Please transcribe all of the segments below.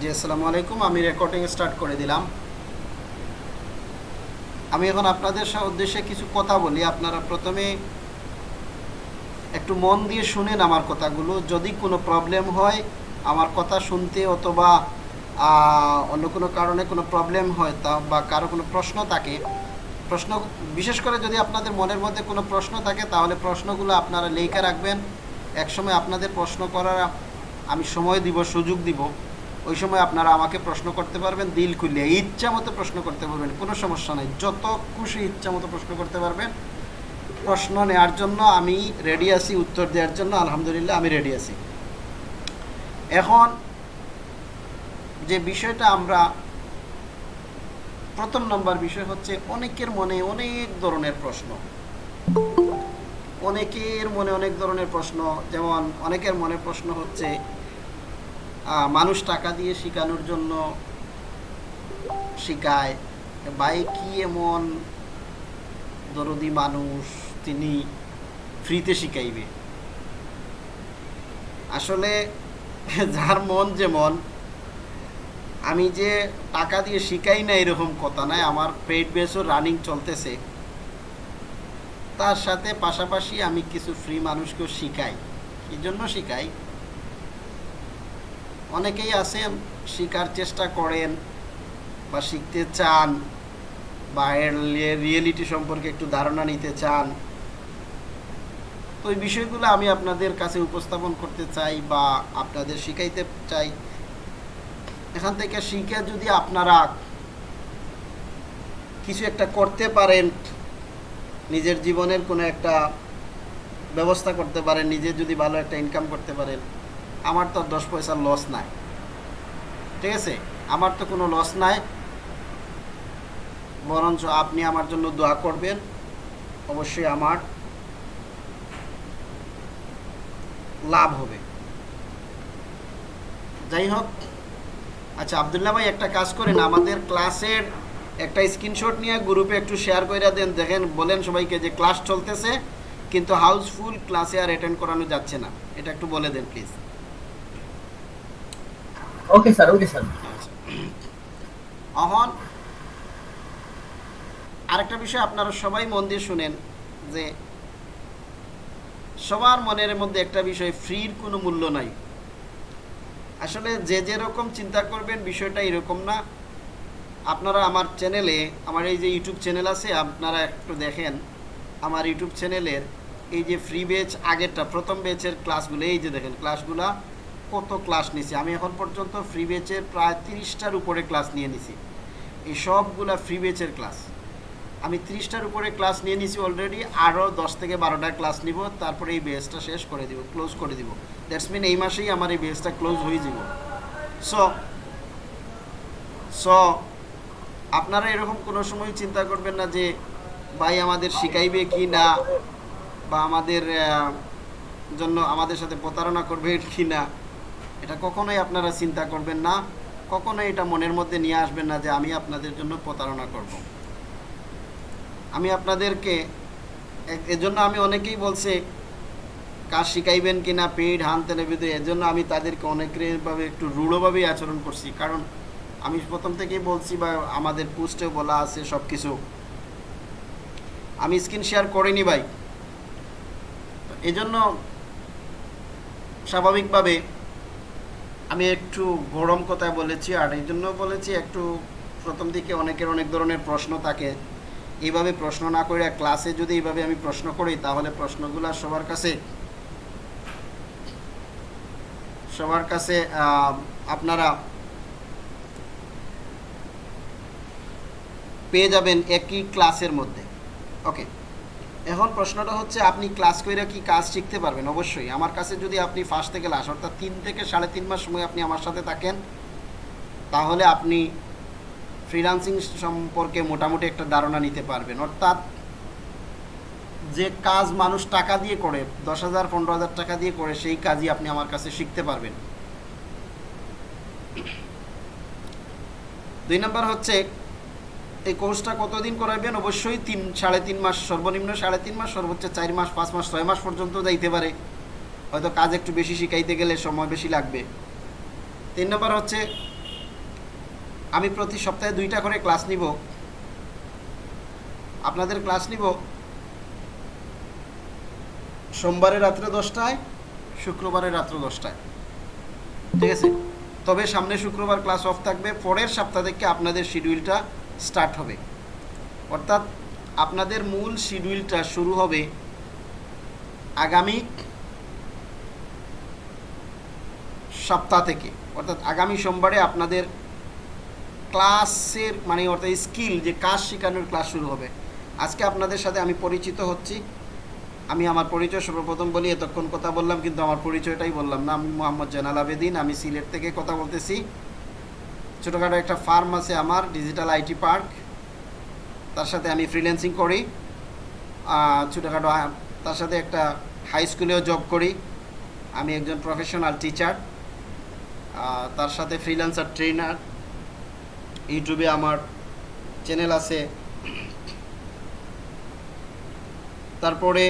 জি, আসসালামু আলাইকুম। আমি রেকর্ডিং স্টার্ট করে দিলাম। আমি এখন আপনাদের উদ্দেশ্যে কিছু কথা বলি। আপনারা প্রথমে একটু মন দিয়ে শুনেন আমার কথাগুলো। যদি কোনো প্রবলেম হয়, আমার কথা শুনতে অথবা অন্য কোনো কারণে কোনো প্রবলেম হয় তা বা কারও কোনো প্রশ্ন থাকে, প্রশ্ন, বিশেষ করে যদি আপনাদের মনের মধ্যে কোনো প্রশ্ন থাকে, তাহলে প্রশ্নগুলো আপনারা লেখা রাখবেন। একসময় আপনাদের প্রশ্ন করার আমি সময় দিব, সুযোগ দিব। ওই সময় আপনারা আমাকে প্রশ্ন করতে পারবেন, দিল খুলে ইচ্ছা মতো প্রশ্ন করতে পারবেন, কোনো সমস্যা নাই। যত খুশি ইচ্ছা মতো প্রশ্ন করতে পারবেন। প্রশ্ন নেওয়ার জন্য আমি রেডি আছি, উত্তর দেওয়ার জন্য, আলহামদুলিল্লাহ আমি রেডি আছি। এখন যে বিষয়টা আমরা, প্রথম নম্বর বিষয় হচ্ছে অনেকের মনে অনেক ধরনের প্রশ্ন। অনেকের মনে অনেক ধরনের প্রশ্ন, যেমন অনেকের মনে প্রশ্ন হচ্ছে মানুষ টাকা দিয়ে শেখানোর জন্য শেখায়। ভাই, কি এমন দরদি মানুষ তিনি ফ্রিতে শিখাইবে? আসলে যার মন যেমন, আমি যে টাকা দিয়ে শিখাই না এরকম কথা নয়, আমার পেড বেসও রানিং চলতেছে। তার সাথে পাশাপাশি আমি কিছু ফ্রি মানুষকেও শিখাই। কি জন্য শিখাই? অনেকেই আছেন শেখার চেষ্টা করেন বা শিখতে চান বা এর রিয়েলিটি সম্পর্কে একটু ধারণা নিতে চান। তো এই বিষয়গুলো আমি আপনাদের কাছে উপস্থাপন করতে চাই বা আপনাদের শিখাইতে চাই। এখান থেকে শিখে যদি আপনারা কিছু একটা করতে পারেন, নিজের জীবনের কোনো একটা ব্যবস্থা করতে পারেন, নিজে যদি ভালো একটা ইনকাম করতে পারেন। আমার তো দশ পয়সার লস নাই। ঠিক আছে? আমার তো কোনো লস নাই। বরঞ্চ আপনি আমার জন্য দোয়া করবেন। অবশ্যই আমার লাভ হবে। যাই হোক আচ্ছা আবদুল্লাহ ভাই, একটা কাজ করেন। আমাদের ক্লাসের একটা স্ক্রিনশট নিয়ে গ্রুপে একটু শেয়ার করে দেন। দেখেন, বলেন সবাইকে যে ক্লাস চলতেছে, কিন্তু হাউসফুল ক্লাসে আর অ্যাটেন্ড করানো যাচ্ছে না। এটা একটু বলে দেন please okay sir okay sir অহন আরেকটা বিষয় আপনারা সবাই মন দিয়ে শুনেন যে সবার মনের মধ্যে একটা বিষয়, ফ্রির কোনো মূল্য নাই। আসলে যে যেরকম চিন্তা করবেন, বিষয়টা এরকম না। আপনারা আমার চ্যানেলে, আমার এই যে ইউটিউব চ্যানেল আছে, আপনারা একটু দেখেন, আমার ইউটিউব চ্যানেলের এই যে ফ্রি বেচ আগেরটা, প্রথম বেচের ক্লাসগুলো এই যে দেখেন ক্লাসগুলা কত ক্লাস নিছি? আমি এখন পর্যন্ত ফ্রি বেচের প্রায় তিরিশটার উপরে ক্লাস নিয়ে নিছি। এই সবগুলা ফ্রি বেচের ক্লাস আমি তিরিশটার উপরে ক্লাস নিয়ে নিছি অলরেডি আরও দশ থেকে বারোটা ক্লাস নিব, তারপরে এই বেসটা শেষ করে দিব ক্লোজ করে দিব। দ্যাটস মিন এই মাসেই আমার এই বেসটা ক্লোজ হয়ে যাব। সো সো আপনারা এরকম কোনো সময় চিন্তা করবেন না যে, ভাই আমাদের শিখাইবে কি না, বা আমাদের জন্য আমাদের সাথে প্রতারণা করবে কি না। এটা কখনোই আপনারা চিন্তা করবেন না, কখনোই এটা মনের মধ্যে নিয়ে আসবেন না যে আমি আপনাদের জন্য প্রতারণা করব। আমি আপনাদেরকে এজন্য আমি অনেকেই বলছে কাজ শিখাইবেন কি না পেইড হান তেলেবিদে এজন্য আমি তাদেরকে অনেকভাবে একটু রূঢ়ভাবেই আচরণ করছি। কারণ আমি প্রথম থেকেই বলছি বা আমাদের পোস্টেও বলা আছে সব কিছু আমি স্ক্রিন শেয়ার করিনি ভাই। এজন্য স্বাভাবিকভাবে আমি একটু গরম কথায় বলেছি, আর এই জন্য বলেছি একটু প্রথম দিকে অনেকের অনেক ধরনের প্রশ্ন থাকে। এইভাবে প্রশ্ন না করে ক্লাসে যদি এইভাবে আমি প্রশ্ন করি, তাহলে প্রশ্নগুলো সবার কাছে সবার কাছে আপনারা পেয়ে যাবেন একই ক্লাসের মধ্যে। ওকে এখন প্রশ্নটা হচ্ছে, আপনি ক্লাস করে কি কাজ শিখতে পারবেন? অবশ্যই। আমার কাছে যদি আপনি ফার্স্ট থেকে লাস্ট অর্থাৎ তিন থেকে সাড়ে তিন মাস সময় আপনি আমার সাথে থাকেন, তাহলে আপনি ফ্রিলান্সিং সম্পর্কে মোটামুটি একটা ধারণা নিতে পারবেন। অর্থাৎ যে কাজ মানুষ টাকা দিয়ে করে, দশ হাজার, পনেরো হাজার টাকা দিয়ে করে, সেই কাজই আপনি আমার কাছে শিখতে পারবেন। দুই নম্বর হচ্ছে এই কোর্সটা কতদিন করাবেন অবশ্যই তিন, সাড়ে তিন মাস, সর্বনিম্ন সাড়ে তিন মাস, সর্বোচ্চ চার মাস, পাঁচ মাস, ছয় মাস পর্যন্ত যাইতে পারে। হয়তো কাজ একটু বেশি শিখাইতে গেলে সময় বেশি লাগবে। তিন নম্বর হচ্ছে, আমি প্রতি সপ্তাহে দুইটা করে ক্লাস নিব। আপনাদের ক্লাস নিব সোমবারে রাত্রে দশটায়, শুক্রবারে রাত্র দশটায়। ঠিক আছে? তবে সামনে শুক্রবার ক্লাস অফ থাকবে, পরের সপ্তাহ থেকে আপনাদের শিডিউলটা স্টার্ট হবে। অর্থাৎ আপনাদের মূল শিডিউলটা শুরু হবে আগামী সপ্তাহ থেকে। অর্থাৎ আগামী সোমবারে আপনাদের ক্লাসের মানে অর্থাৎ স্কিল যে কাজ শেখানোর ক্লাস শুরু হবে। আজকে আপনাদের সাথে আমি পরিচিত হচ্ছি। আমি আমার পরিচয় সর্বপ্রথম বলি, এতক্ষণ কথা বললাম, কিন্তু আমার পরিচয়টাই বললাম না। আমি মোহাম্মদ জানাল আবেদিন, আমি সিলেট থেকে কথা বলতেছি। ছোটোখাটো একটা ফার্ম আছে আমার ডিজিটাল আইটি পার্ক তার সাথে আমি ফ্রিল্যান্সিং করি। ছোটোখাটো তার সাথে একটা হাই স্কুলেও জব করি। আমি একজন প্রফেশনাল টিচার তার সাথে ফ্রিল্যান্সার ট্রেনার ইউটিউবে আমার চ্যানেল আছে। তারপরে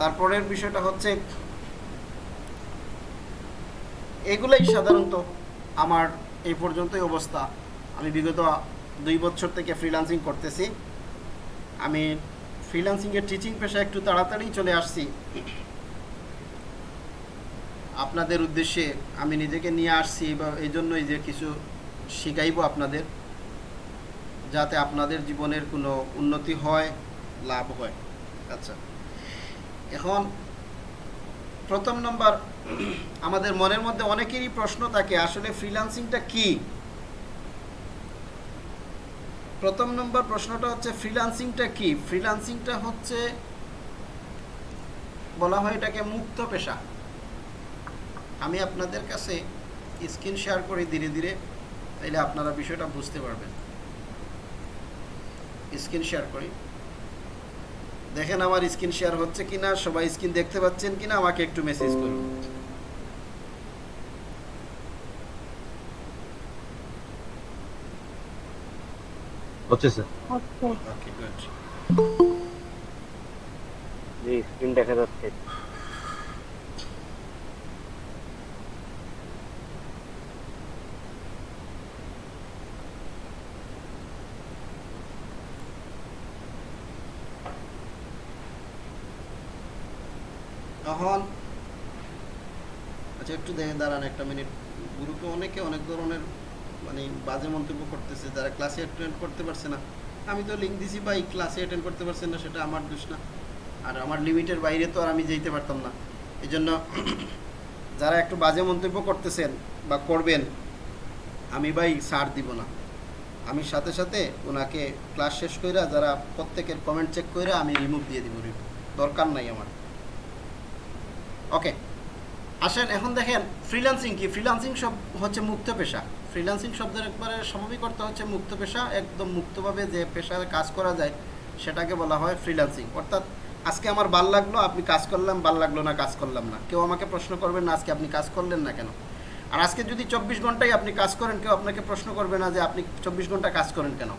তারপরের বিষয়টা হচ্ছে, এগুলোই সাধারণত আমার এই পর্যন্তই অবস্থা। আমি বিগত দুই বছর থেকে ফ্রিল্যান্সিং করতেছি। আমি ফ্রিল্যান্সিংয়ের টিচিং পেশা একটু তাড়াতাড়ি চলে আসছি। আপনাদের উদ্দেশ্যে আমি নিজেকে নিয়ে আসছি বা এই জন্যই যে কিছু শিখাইবো আপনাদের। যাতে আপনাদের জীবনের কোনো উন্নতি হয়, লাভ হয়। আচ্ছা। এখন প্রথম নম্বর, আমাদের মনের মধ্যে অনেকেরই প্রশ্ন থাকে, আসলে ফ্রিল্যান্সিংটা কি? প্রথম নম্বর প্রশ্নটা হচ্ছে ফ্রিল্যান্সিংটা কি? ফ্রিল্যান্সিংটা হচ্ছে, বলা হয় এটাকে মুক্ত পেশা। আমি আপনাদের কাছে স্ক্রিন শেয়ার করি ধীরে ধীরে, তাইলে আপনারা বিষয়টা বুঝতে পারবেন। স্ক্রিন শেয়ার করি। দেখেন আমার স্ক্রিন শেয়ার হচ্ছে কিনা সবাই স্ক্রিন দেখতে পাচ্ছেন কিনা আমাকে একটু মেসেজ করুন। হচ্ছে স্যার ওকে গুড জি স্ক্রিন দেখা যাচ্ছে তখন আচ্ছা একটু দেখে দাঁড়ান একটা মিনিট। গ্রুপে অনেকে অনেক ধরনের মানে বাজে মন্তব্য করতেছে, যারা ক্লাসে অ্যাটেন্ড করতে পারছে না। আমি তো লিঙ্ক দিছি, ভাই ক্লাসে অ্যাটেন্ড করতে পারছেন না, সেটা আমার দোষ না। আর আমার লিমিটের বাইরে তো আর আমি যেতে পারতাম না। এই জন্য যারা একটু বাজে মন্তব্য করতেছেন বা করবেন, আমি ভাই ছাড় দিব না। আমি সাথে সাথে ওনাকে ক্লাস শেষ কইরা যারা প্রত্যেকের কমেন্ট চেক কইরা আমি রিমুভ দিয়ে দিব। দরকার নাই আমার। ওকে আসেন, এখন দেখেন ফ্রিল্যান্সিং কি? ফ্রিল্যান্সিং সব হচ্ছে মুক্ত পেশা। ফ্রিল্যান্সিং শব্দের একবারে স্বাভাবিক অর্থ হচ্ছে মুক্ত পেশা, একদম মুক্তভাবে যে পেশায় কাজ করা যায়, সেটাকে বলা হয় ফ্রিল্যান্সিং অর্থাৎ, আজকে আমার ভালো লাগল, আপনি কাজ করলাম ভালো লাগল না, কাজ করলাম না। কেউ আমাকে প্রশ্ন করবেন না, আজকে আপনি কাজ করলেন না কেন? আর আজকে যদি চব্বিশ ঘন্টায় আপনি কাজ করেন, কেউ আপনাকে প্রশ্ন করবে না যে, আপনি চব্বিশ ঘণ্টা কাজ করেন কেন?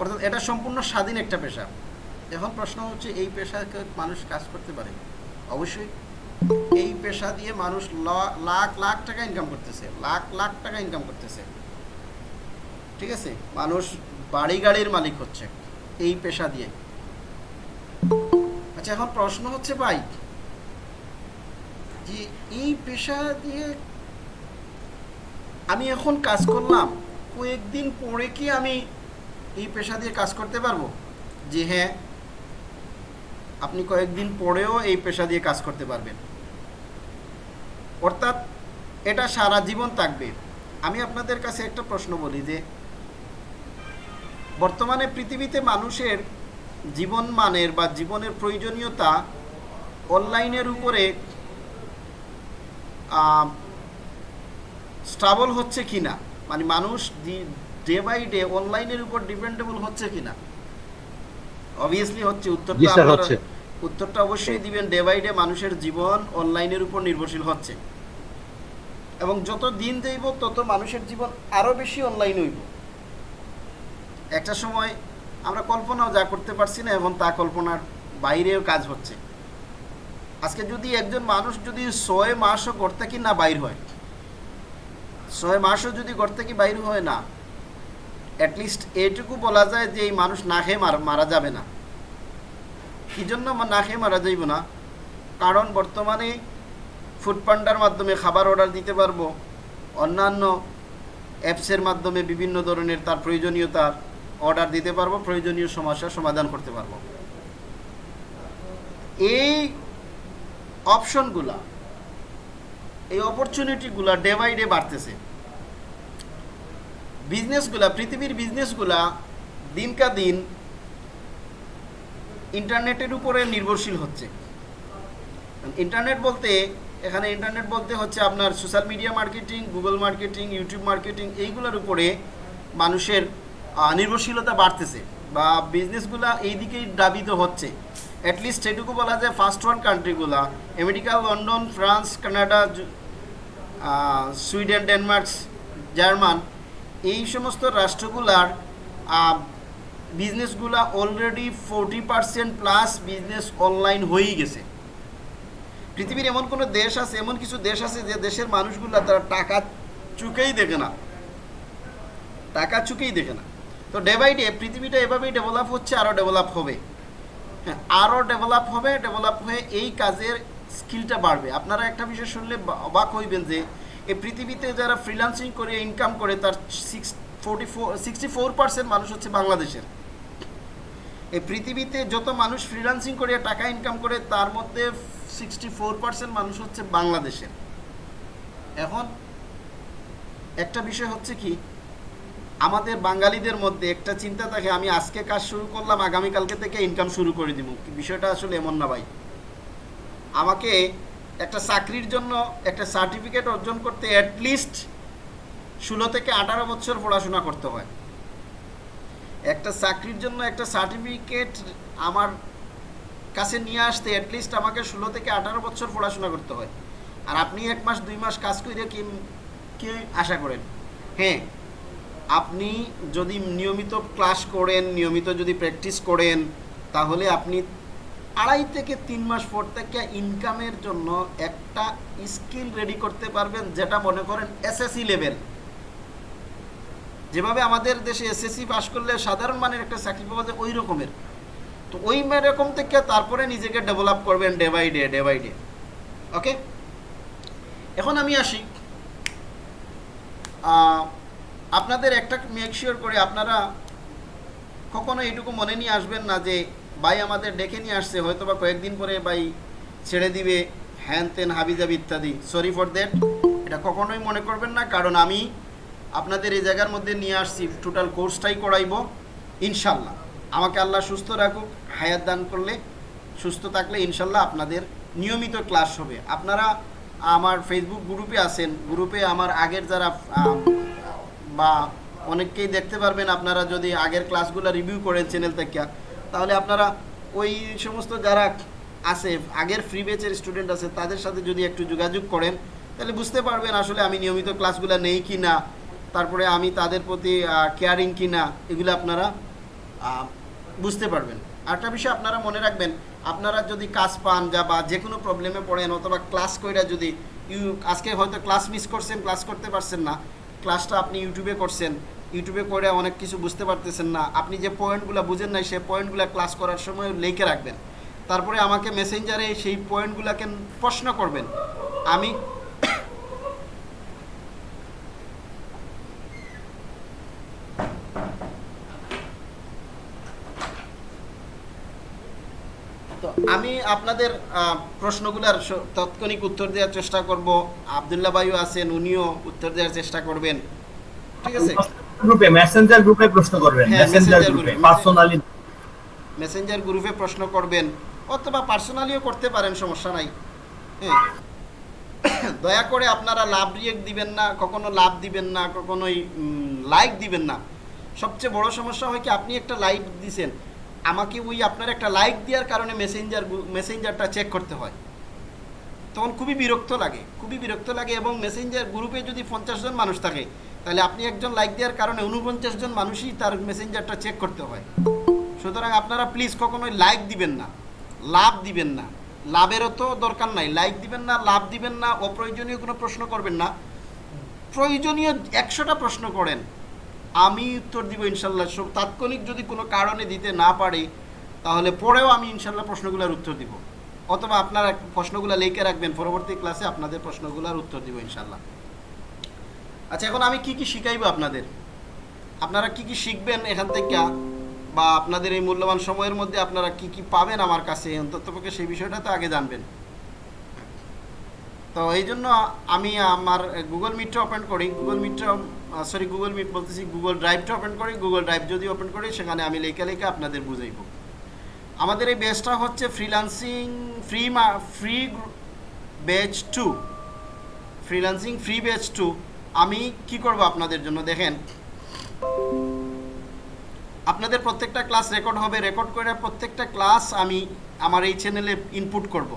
অর্থাৎ, এটা সম্পূর্ণ স্বাধীন একটা পেশা। এখন প্রশ্ন হচ্ছে, এই পেশায় কেউ মানুষ কাজ করতে পারে? অবশ্যই এই পেশা দিয়ে মানুষ লাখ লাখ টাকা ইনকাম করতেছে, লাখ লাখ টাকা ইনকাম করতেছে। ঠিক আছে? মানুষ বাড়ি গাড়ির মালিক হচ্ছে এই পেশা দিয়ে। আচ্ছা এখন প্রশ্ন হচ্ছে ভাই, যে এই পেশা দিয়ে আমি এখন কাজ করলাম, কয়েকদিন পরে কি আমি এই পেশা দিয়ে কাজ করতে পারব? যে হ্যাঁ আপনি কয়েকদিন পরেও এই পেশা দিয়ে কাজ করতে পারবেন। অর্থাৎ এটা সারা জীবন থাকবে। আমি আপনাদের কাছে একটা প্রশ্ন বলি যে, বর্তমানে পৃথিবীতে মানুষের জীবন মানের বা জীবনের প্রয়োজনীয়তা অনলাইনের উপরে স্ট্রাবল হচ্ছে কিনা? মানে মানুষ ডে বাই ডে অনলাইনের উপর ডিপেন্ডেবল হচ্ছে কিনা? অবভিয়াসলি হচ্ছে উত্তরটা স্যার হচ্ছে। উত্তরটা অবশ্যই দিবেন ডে বাই ডে মানুষের জীবন অনলাইনের উপর নির্ভরশীল হচ্ছে। এবং যত দিন যাইব তত মানুষের জীবন আরও বেশি অনলাইন হইব। একটা সময় আমরা কল্পনাও যা করতে পারছি না এবং তা কল্পনার বাইরেও কাজ হচ্ছে। আজকে যদি একজন মানুষ যদি ছয় মাসও ঘর থেকে না বাইর হয় ছয় মাসও যদি ঘর থেকে বাইর হয় না অ্যাটলিস্ট এইটুকু বলা যায় যে এই মানুষ না খেয়ে মারা মারা যাবে না। কি জন্য না খেয়ে মারা যাইব না? কারণ বর্তমানে ফুড পান্ডার মাধ্যমে খাবার অর্ডার দিতে পারব। অন্যান্য অ্যাপসের মাধ্যমে বিভিন্ন ধরনের তার প্রয়োজনীয়তার অর্ডার দিতে পারব, প্রয়োজনীয় সমস্যার সমাধান করতে পারব। এই অপশনগুলা এই অপরচুনিটিগুলা ডে বাই ডে বাড়তেছে। বিজনেসগুলা পৃথিবীর বিজনেসগুলা দিনকা দিন ইন্টারনেটের উপরে নির্ভরশীল হচ্ছে। ইন্টারনেট বলতে, এখানে ইন্টারনেট বলতে হচ্ছে আপনার social media marketing Google marketing YouTube marketing এইগুলোর উপরে মানুষের নির্ভরশীলতা বাড়তেছে বা বিজনেসগুলা এই দিকেই দাবিত হচ্ছে অ্যাটলিস্ট সেটুকু বলা যায় first world কান্ট্রিগুলা America London France Canada Sweden Denmark German এই সমস্ত রাষ্ট্রগুলার বিজনেসগুলা already forty percent plus business online হয়েই গেছে। পৃথিবীর এমন কোনো দেশ আছে, এমন কিছু দেশ আছে যে দেশের মানুষগুলা তারা টাকা চুকেই দেখে না। টাকা চুকেই দেখে না। তো ডে বাই ডে পৃথিবীটা এভাবেই ডেভেলপ হচ্ছে আরও ডেভেলপ হবে। হ্যাঁ আরও ডেভেলপ হবে ডেভেলপ হয়ে এই কাজের স্কিলটা বাড়বে। আপনারা একটা বিষয় শুনলে অবাক হইবেন যে এই পৃথিবীতে যারা ফ্রিল্যান্সিং করে ইনকাম করে, তার six four sixty four percent মানুষ হচ্ছে বাংলাদেশের। এই পৃথিবীতে যত মানুষ ফ্রিল্যান্সিং করে, টাকা ইনকাম করে, তার মধ্যে সিক্সটি ফোর পার্সেন্ট মানুষ হচ্ছে বাংলাদেশের। এখন একটা বিষয় হচ্ছে কি, আমাদের বাঙালিদের মধ্যে একটা চিন্তা থাকে, আমি আজকে কাজ শুরু করলাম, আগামীকালকে থেকে ইনকাম শুরু করে দিব। বিষয়টা আসলে এমন না ভাই। আমাকে একটা চাকরির জন্য, একটা সার্টিফিকেট অর্জন করতে অ্যাটলিস্ট ষোলো থেকে আঠারো বছর পড়াশোনা করতে হয়। একটা চাকরির জন্য একটা সার্টিফিকেট আমার কাছে নিয়ে আসতে অ্যাটলিস্ট আমাকে ষোলো থেকে আঠারো বছর পড়াশোনা করতে হয়। আর আপনি এক মাস, দুই মাস কাজ করে কি কি আশা করেন? হ্যাঁ আপনি যদি নিয়মিত ক্লাস করেন, নিয়মিত যদি প্র্যাকটিস করেন, তাহলে আপনি আড়াই থেকে তিন মাস পর থেকে ইনকামের জন্য একটা স্কিল রেডি করতে পারবেন যেটা মনে করেন এসএসসি লেভেল যেভাবে আমাদের দেশে এসএসসি পাস করলে সাধারণ মানের একটা চাকরি পাওয়া যায় ওই রকমের। তো ওই রকম থেকে তারপরে নিজেকে ডেভেলপ করবেন day by day day by day okay এখন আমি আসি। আপনাদের একটা মেক শিওর করে আপনারা কখনো এইটুকু মনে নিয়ে আসবেন না যে ভাই আমাদের ডেকে নিয়ে আসছে হয়তো বা কয়েকদিন পরে ভাই ছেড়ে দিবে, হ্যান তেন হাবিজাবি ইত্যাদি। সরি ফর দ্যাট এটা কখনোই মনে করবেন না, কারণ আমি আপনাদের এই জায়গার মধ্যে নিয়ে আসছি টোটাল কোর্সটাই করাইবো, ইনশাল্লাহ। আমাকে আল্লাহ সুস্থ রাখুক, হায়াত দান করলে, সুস্থ থাকলে ইনশাল্লাহ আপনাদের নিয়মিত ক্লাস হবে। আপনারা আমার ফেসবুক গ্রুপে আছেন গ্রুপে আমার আগের যারা বা অনেককেই দেখতে পারবেন, আপনারা যদি আগের ক্লাসগুলো রিভিউ করেন চ্যানেল থেকে। তাহলে আপনারা ওই সমস্ত যারা আছে, আগের ফ্রি বেচের স্টুডেন্ট আছে, তাদের সাথে যদি একটু যোগাযোগ করেন, তাহলে বুঝতে পারবেন আসলে আমি নিয়মিত ক্লাসগুলো নেই কি না তারপরে আমি তাদের প্রতি কেয়ারিং কি না এগুলো আপনারা বুঝতে পারবেন। আরেকটা বিষয় আপনারা মনে রাখবেন, আপনারা যদি কাজ পান যা বা যে কোনো প্রবলেমে পড়েন, অথবা ক্লাস কইরা যদি, ইউ, আজকে হয়তো ক্লাস মিস করছেন ক্লাস করতে পারছেন না ক্লাসটা আপনি ইউটিউবে করছেন ইউটিউবে করে অনেক কিছু বুঝতে পারতেছেন না। আপনি যে পয়েন্টগুলো বুঝেন নাই, সেই পয়েন্টগুলো ক্লাস করার সময় লিখে রাখবেন। তারপরে আমাকে মেসেঞ্জারে সেই পয়েন্টগুলোকে প্রশ্ন করবেন। আমি তো আমি আপনাদের প্রশ্নগুলোর তাৎক্ষণিক উত্তর দেওয়ার চেষ্টা করব। আবদুল্লাহ ভাইও আছেন, উনিও উত্তর দেওয়ার চেষ্টা করবেন। ঠিক আছে? গ্রুপে মেসেঞ্জার গ্রুপে প্রশ্ন করবেন হ্যাঁ, মেসেঞ্জার গ্রুপে পার্সোনালি মেসেঞ্জার গ্রুপে প্রশ্ন করবেন অথবা পার্সোনালিও করতে পারেন সমস্যা নাই। হ্যাঁ। দয়া করে আপনারা লাভ রিয়েক্ট দিবেন না কখনো লাভ দিবেন না কখনোই লাইক দিবেন না। সবচেয়ে বড় সমস্যা হয় কি আপনি একটা লাইক দিছেন। আমাকে ওই আপনার একটা লাইক দেওয়ার কারণে মেসেঞ্জার মেসেঞ্জারটা চেক করতে হয়। তখন খুবই বিরক্ত লাগে খুবই বিরক্ত লাগে এবং মেসেঞ্জার গ্রুপে যদি পঞ্চাশ জন মানুষ থাকে তাহলে আপনি একজন লাইক দেওয়ার কারণে উনপঞ্চাশ জন মানুষই তার মেসেঞ্জারটা চেক করতে হয়। সুতরাং আপনারা প্লিজ কখনোই লাইক দিবেন না, লাভ দিবেন না। লাভেরও তো দরকার নাই। লাইক দিবেন না, লাভ দিবেন না, অপ্রয়োজনীয় কোনো প্রশ্ন করবেন না। প্রয়োজনীয় একশোটা প্রশ্ন করেন। আমি উত্তর দিব ইনশাল্লাহ। সব তাৎক্ষণিক যদি কোনো কারণে দিতে না পারি, তাহলে পরেও আমি ইনশাল্লাহ প্রশ্নগুলোর উত্তর দিব। অথবা আপনারা প্রশ্নগুলো লিখে রাখবেন। পরবর্তী ক্লাসে আপনাদের প্রশ্নগুলোর উত্তর দিব ইনশাল্লাহ। আচ্ছা এখন আমি কি কি শিখাইব আপনাদের? আপনারা কি কি শিখবেন এখান থেকে? বা আপনাদের এই মূল্যবান সময়ের মধ্যে আপনারা কি কি পাবেন আমার কাছে? অন্ততপক্ষে সেই বিষয়টা তো আগে জানবেন। তো এই জন্য আমি আমার গুগল মিটটা ওপেন করি। গুগল মিটটা সরি গুগল মিট বলতেছি গুগল ড্রাইভটা ওপেন করি। গুগল ড্রাইভ যদি ওপেন করি, সেখানে আমি লেখা লেখা আপনাদের বুঝাইব। আমাদের এই বেসটা হচ্ছে freelancing free free batch two freelancing free batch two আমি কি করব আপনাদের জন্য? দেখেন। আপনাদের প্রত্যেকটা ক্লাস রেকর্ড হবে। রেকর্ড করে প্রত্যেকটা ক্লাস আমি আমার এই চ্যানেলে ইনপুট করব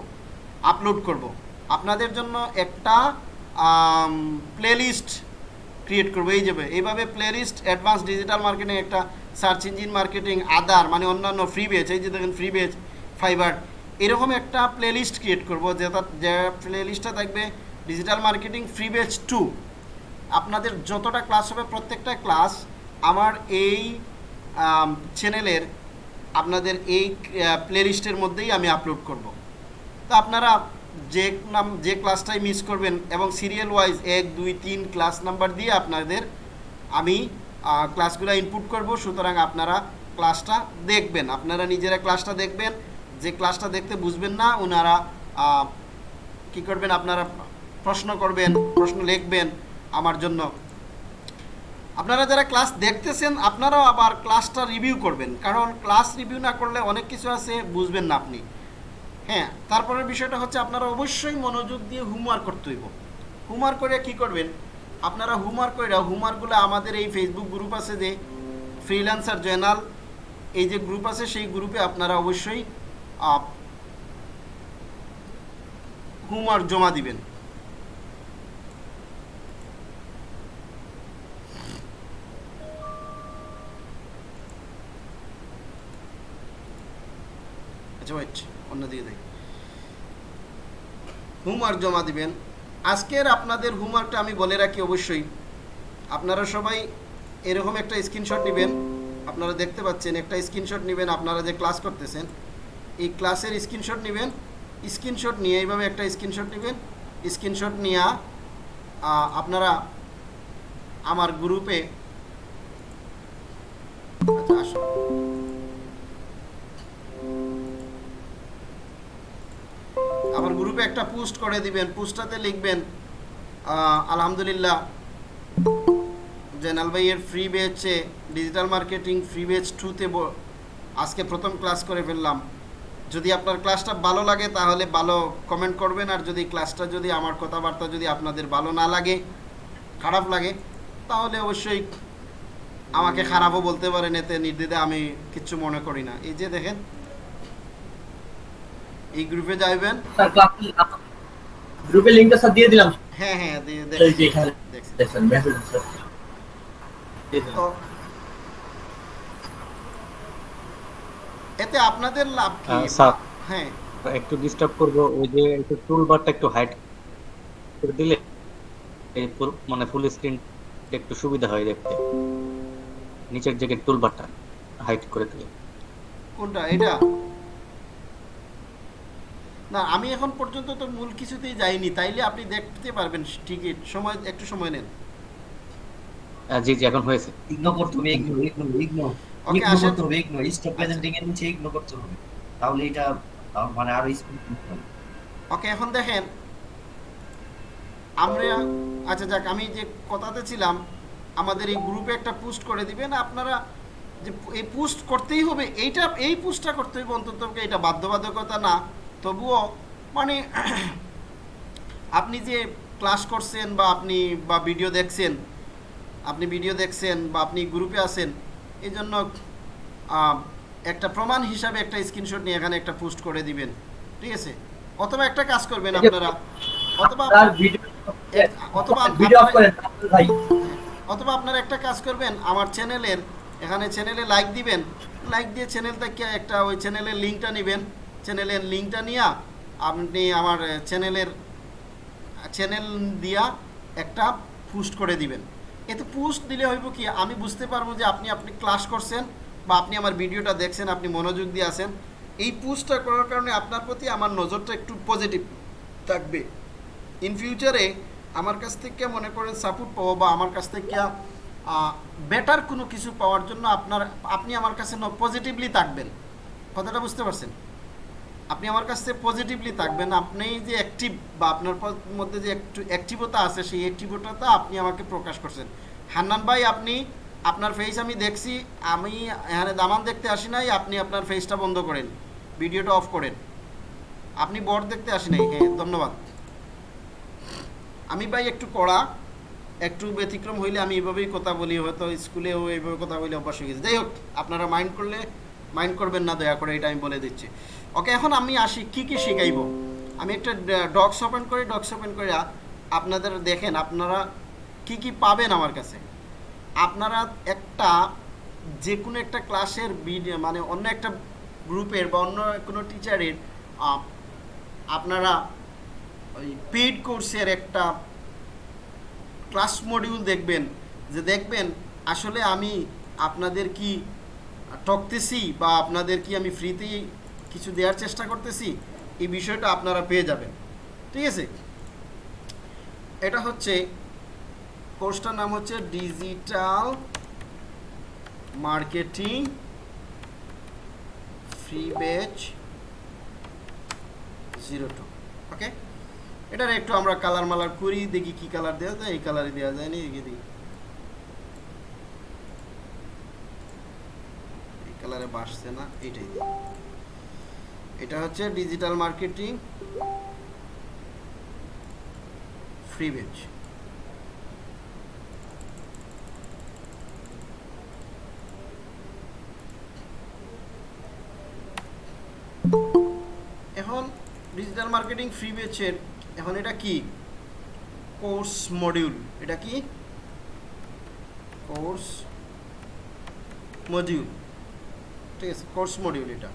আপলোড করব। আপনাদের জন্য একটা প্লেলিস্ট ক্রিয়েট করব। এই যাবে এইভাবে প্লেলিস্ট অ্যাডভান্স ডিজিটাল মার্কেটিং একটা সার্চ ইঞ্জিন মার্কেটিং আদার মানে অন্যান্য ফ্রি বেচ এই যে দেখেন ফ্রি বেচ ফাইবার এরকম একটা প্লেলিস্ট ক্রিয়েট করব যেটা, যে প্লেলিস্টটা থাকবে digital marketing free batch two আপনাদের যতটা ক্লাস হবে, প্রত্যেকটা ক্লাস আমার এই চ্যানেলের আপনাদের এই প্লেলিস্টের মধ্যেই আমি আপলোড করব। তো আপনারা যে নাম, যে ক্লাসটাই মিস করবেন এবং সিরিয়াল ওয়াইজ এক, দুই, তিন ক্লাস নাম্বার দিয়ে আপনাদের আমি ক্লাসগুলো ইনপুট করব, সুতরাং আপনারা ক্লাসটা দেখবেন। আপনারা নিজেরা ক্লাসটা দেখবেন। যে ক্লাসটা দেখতে বুঝবেন না ওনারা কি করবেন, আপনারা প্রশ্ন করবেন, প্রশ্ন লিখবেন আমার জন্য। আপনারা যারা ক্লাস দেখতেছেন, আপনারাও আবার ক্লাসটা রিভিউ করবেন। কারণ ক্লাস রিভিউ না করলে অনেক কিছু আছে, বুঝবেন না আপনি। হ্যাঁ তারপরের বিষয়টা হচ্ছে আপনারা অবশ্যই মনোযোগ দিয়ে হোমওয়ার্ক করতে হইব। হোমওয়ার্ক করে কি করবেন? আপনারা হোমওয়ার্ক করে হোমওয়ার্কগুলো আমাদের এই ফেসবুক গ্রুপ আছে যে ফ্রিল্যান্সার জয়নাল এই যে গ্রুপ আছে সেই গ্রুপে আপনারা অবশ্যই হোমওয়ার্ক জমা দিবেন। আচ্ছা অন্যদিকে হোমওয়ার্ক জমা দিবেন। আজকের আপনাদের হোমওয়ার্কটা আমি বলে রাখি অবশ্যই। আপনারা সবাই এরকম একটা স্ক্রিনশট নেবেন। আপনারা দেখতে পাচ্ছেন, একটা স্ক্রিনশট নেবেন, আপনারা যে ক্লাস করতেছেন, এই ক্লাসের স্ক্রিনশট নেবেন। স্ক্রিনশট নিয়ে এইভাবে একটা স্ক্রিনশট নেবেন। স্ক্রিনশট নিয়ে আপনারা আমার গ্রুপে আচ্ছা আসুন। একটা পোস্ট করে দিবেন, পোস্টটাতে লিখবেন আলহামদুলিল্লাহ জেনাল ভাইয়ের ফ্রি বেচে ডিজিটাল মার্কেটিং ফ্রি বেচ টুতে আজকে প্রথম ক্লাস করে ফেললাম। যদি আপনার ক্লাসটা ভালো লাগে, তাহলে ভালো কমেন্ট করবেন, আর যদি ক্লাসটা যদি আমার কথাবার্তা যদি আপনাদের ভালো না লাগে, খারাপ লাগে, তাহলে অবশ্যই আমাকে খারাপও বলতে পারেন, এতে নির্দ্বিধে আমি কিচ্ছু মনে করি না। এই যে দেখেন এই গ্রুপে যাইবেন? গ্রুপের লিংকটা স্যার দিয়ে দিলাম। হ্যাঁ হ্যাঁ দিয়ে এই যে দেখেন মেসেজ স্যার এতে আপনাদের লাভ কি? স্যার হ্যাঁ। একটু ডিস্টার্ব করব ওই যে একটু টুল বারটা একটু হাইড করে দিলে এই মানে ফুল স্ক্রিন একটু সুবিধা হয় দেখতে। নিচের যে টুল বারটা হাইড করে দিলে। কোনটা? এটা? না আমি এখন পর্যন্ত তো মূল কিছুতেই যাইনি তাইলে আপনি দেখতে পারবেন ঠিকই সময় একটু সময় নেন। জি জি এখন হয়েছে। ইগনোর করতে হবে ইগনোর ইগনোর ইগনোর ওকে আসেন। করতে ইগনোর স্টপ প্রেজেন্টিং এর নিচে ইগনোর করতে হবে। তাহলে এটা মানে আরও স্পিড ওকে এখন দেখেন। আমরা আচ্ছা যাক আমি যে কথাতে ছিলাম আমাদের এই গ্রুপে একটা পোস্ট করে দিবেন আপনারা যে এই পোস্ট করতেই হবে এইটা এই পোস্টটা করতে হবে অন্তত এটা বাধ্যবাধকতা না। তবুও মানে আপনি যে ক্লাস করছেন বা আপনি বা ভিডিও দেখছেন আপনি ভিডিও দেখছেন বা আপনি গ্রুপে আছেন এই জন্য একটা প্রমাণ হিসাবে একটা স্ক্রিনশট নিয়ে এখানে একটা পোস্ট করে দিবেন ঠিক আছে? অথবা একটা কাজ করবেন আপনারা। অথবা অথবা ভিডিও অফ আপনারা- করেন ভাই অথবা আপনারা একটা কাজ করবেন আমার চ্যানেলের এখানে চ্যানেলে লাইক দিবেন লাইক দিয়ে চ্যানেল থেকে একটা ওই চ্যানেলের লিঙ্কটা নেবেন। চ্যানেলের লিঙ্কটা নিয়ে আপনি আমার চ্যানেলের, চ্যানেল দিয়া একটা পোস্ট করে দিবেন। এতে পোস্ট দিলে হইব কি, আমি বুঝতে পারব যে আপনি আপনি ক্লাস করছেন বা আপনি আমার ভিডিওটা দেখছেন, আপনি মনোযোগ দিয়ে আছেন। এই পোস্টটা করার কারণে আপনার প্রতি আমার নজরটা একটু পজিটিভ থাকবে। ইন ফিউচারে আমার কাছ থেকে মনে করেন সাপোর্ট পাবো বা আমার কাছ থেকে বেটার কোনো কিছু পাওয়ার জন্য আপনার, আপনি আমার কাছে পজিটিভলি থাকবেন। কথাটা বুঝতে পারছেন? আপনি আমার কাছ পজিটিভলি থাকবেন। আপনি যে অ্যাক্টিভ বা আপনার মধ্যে যে একটু অ্যাক্টিভতা আছে, সেই অ্যাক্টিভতাটা আপনি আমাকে প্রকাশ করছেন। হান্নান ভাই, আপনি, আপনার ফেস আমি দেখছি, আমি এখানে দামান দেখতে আসি নাই, আপনি আপনার ফেসটা বন্ধ করেন ভিডিওটা অফ করেন। আপনি বর দেখতে আসি নাই হ্যাঁ ধন্যবাদ। আমি ভাই একটু কড়া, একটু ব্যতিক্রম হইলে আমি এভাবেই কথা বলি, হয়তো স্কুলেও এইভাবে কথা বলি অভ্যাস হয়ে গেছে। যাই হোক, আপনারা মাইন্ড করলে মাইন্ড করবেন না, দয়া করে এটা আমি বলে দিচ্ছি। ওকে, এখন আমি আসি, কি কি শিখাইব? আমি একটা ডগস ওপেন করি ডগস ওপেন করে আপনাদের দেখেন, আপনারা কি কি পাবেন আমার কাছে। আপনারা একটা যে কোনো একটা ক্লাসের ভিডিও মানে অন্য একটা গ্রুপের বা অন্য কোনো টিচারের আপনারা ওই পেইড কোর্সের একটা ক্লাস মডিউল দেখবেন, যে দেখবেন আসলে আমি আপনাদের কি ঠকতেছি বা আপনাদের কি আমি ফ্রিতেই কিছু দেওয়ার চেষ্টা করতেছি, এই বিষয়টা আপনারা পেয়ে যাবেন। ঠিক আছে? এটা হচ্ছে, কোর্সটার নাম হচ্ছে digital marketing free batch zero two. Okay? এটার একটু আমরা কালার মালার করি, দেখি কি কালার দেওয়া যায়, এই কালারে দেওয়া যায় না এগিয়ে দিই এই কালারে বাসছে না এটাই দিই। এটা হচ্ছে ডিজিটাল মার্কেটিং ফ্রি বেচ এখন ডিজিটাল মার্কেটিং ফ্রি বেচের এখন এটা কি? কোর্স মডিউল এটা কি? কোর্স মডিউল ঠিক আছে কোর্স মডিউল এটা।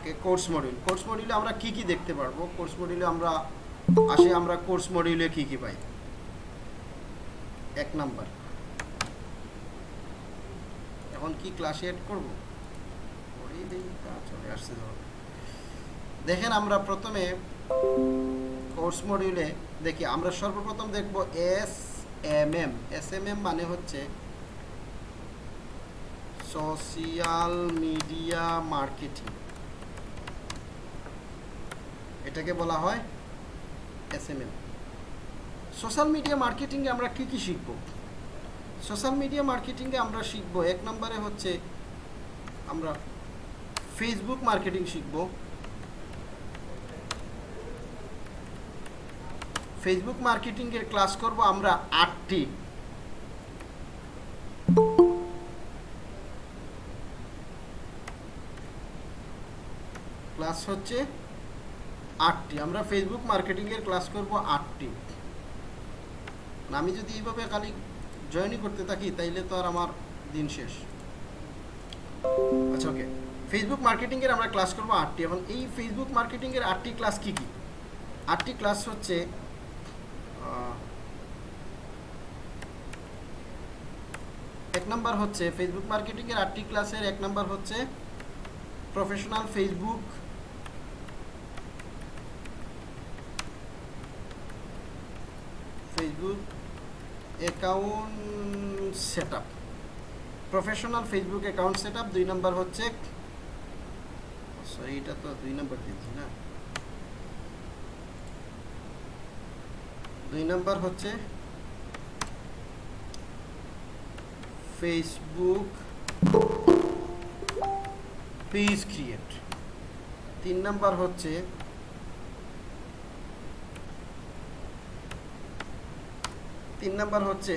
ওকে কোর্স মডিউল কোর্স মডিউলে আমরা কি কি দেখতে পারব? কোর্স মডিউলে আমরা আসে আমরা কোর্স মডিউলে কি কি পাই? এক নাম্বার। এখন কি ক্লাসে এড করব? চলে আসছে দেখেন আমরা প্রথমে কোর্স মডিউলে দেখি, আমরা সর্বপ্রথম দেখব S M M S M M মানে হচ্ছে সোশিয়াল মিডিয়া মার্কেটিং এটাকে বলা হয় S M M social media মার্কেটিংয়ে আমরা কি কি শিখব? সোশ্যাল মিডিয়া মার্কেটিংয়ে আমরা শিখব, এক নম্বরে হচ্ছে আমরা ফেসবুক মার্কেটিং শিখব। ফেসবুক মার্কেটিংয়ের ক্লাস করব আমরা আটটি। ক্লাস হচ্ছে আটটি। আমরা ফেসবুক মার্কেটিংয়ের ক্লাস করব আটটি। আমি যদি এইভাবে খালি জয়েনই করতে থাকি, তাইলে তো আর আমার দিন শেষ। আচ্ছা ওকে ফেসবুক মার্কেটিংয়ের আমরা ক্লাস করব আটটি। এবং এই ফেসবুক মার্কেটিংয়ের আটটি ক্লাস কি কি? আটটি ক্লাস হচ্ছে এক নাম্বার হচ্ছে ফেসবুক মার্কেটিংয়ের আটটি ক্লাসের এক নাম্বার হচ্ছে professional Facebook account set up professional Facebook account set up দুই নম্বর হচ্ছে সরি এটা তো দুই নম্বর দিয়েছি না। দুই নম্বর হচ্ছে ফেসবুক পেজ ক্রিয়েট তিন নম্বর হচ্ছে তিন নাম্বার হচ্ছে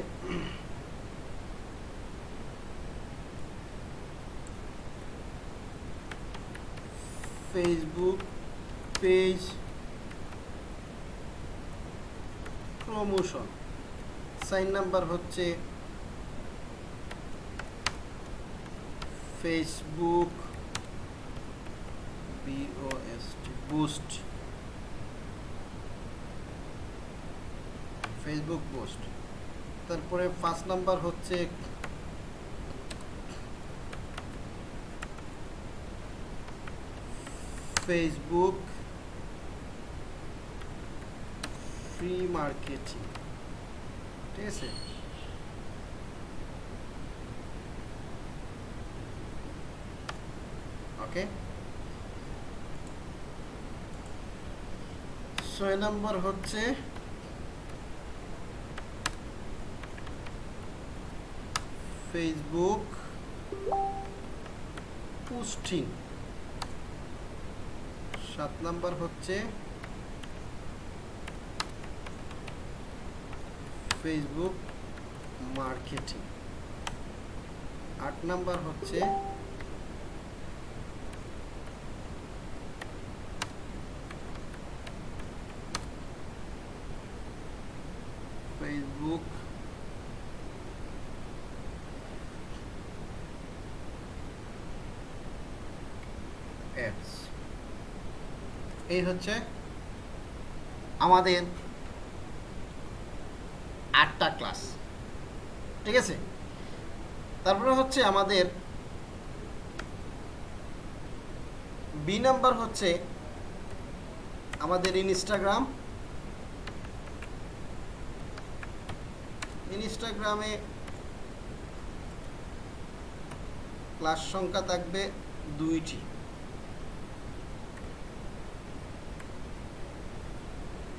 ফেসবুক পেজ প্রমোশন সাইন নাম্বার হচ্ছে Facebook B O S T boost Facebook post তারপরে ফার্স্ট নাম্বার হচ্ছে ফেসবুক ফ্রি মার্কেটিং ঠিক আছে? ওকে ছয় নম্বর হচ্ছে ফেসবুক পোস্টিং সাত নাম্বার হচ্ছে ফেসবুক মার্কেটিং আট নাম্বার হচ্ছে ফেসবুক অ্যাডস এই হচ্ছে আমাদের আটটা ক্লাস। ঠিক আছে? তারপরে হচ্ছে আমাদের বি নাম্বার হচ্ছে আমাদের ইনস্টাগ্রাম ইনস্টাগ্রামে ক্লাস সংখ্যা থাকবে দুইটি।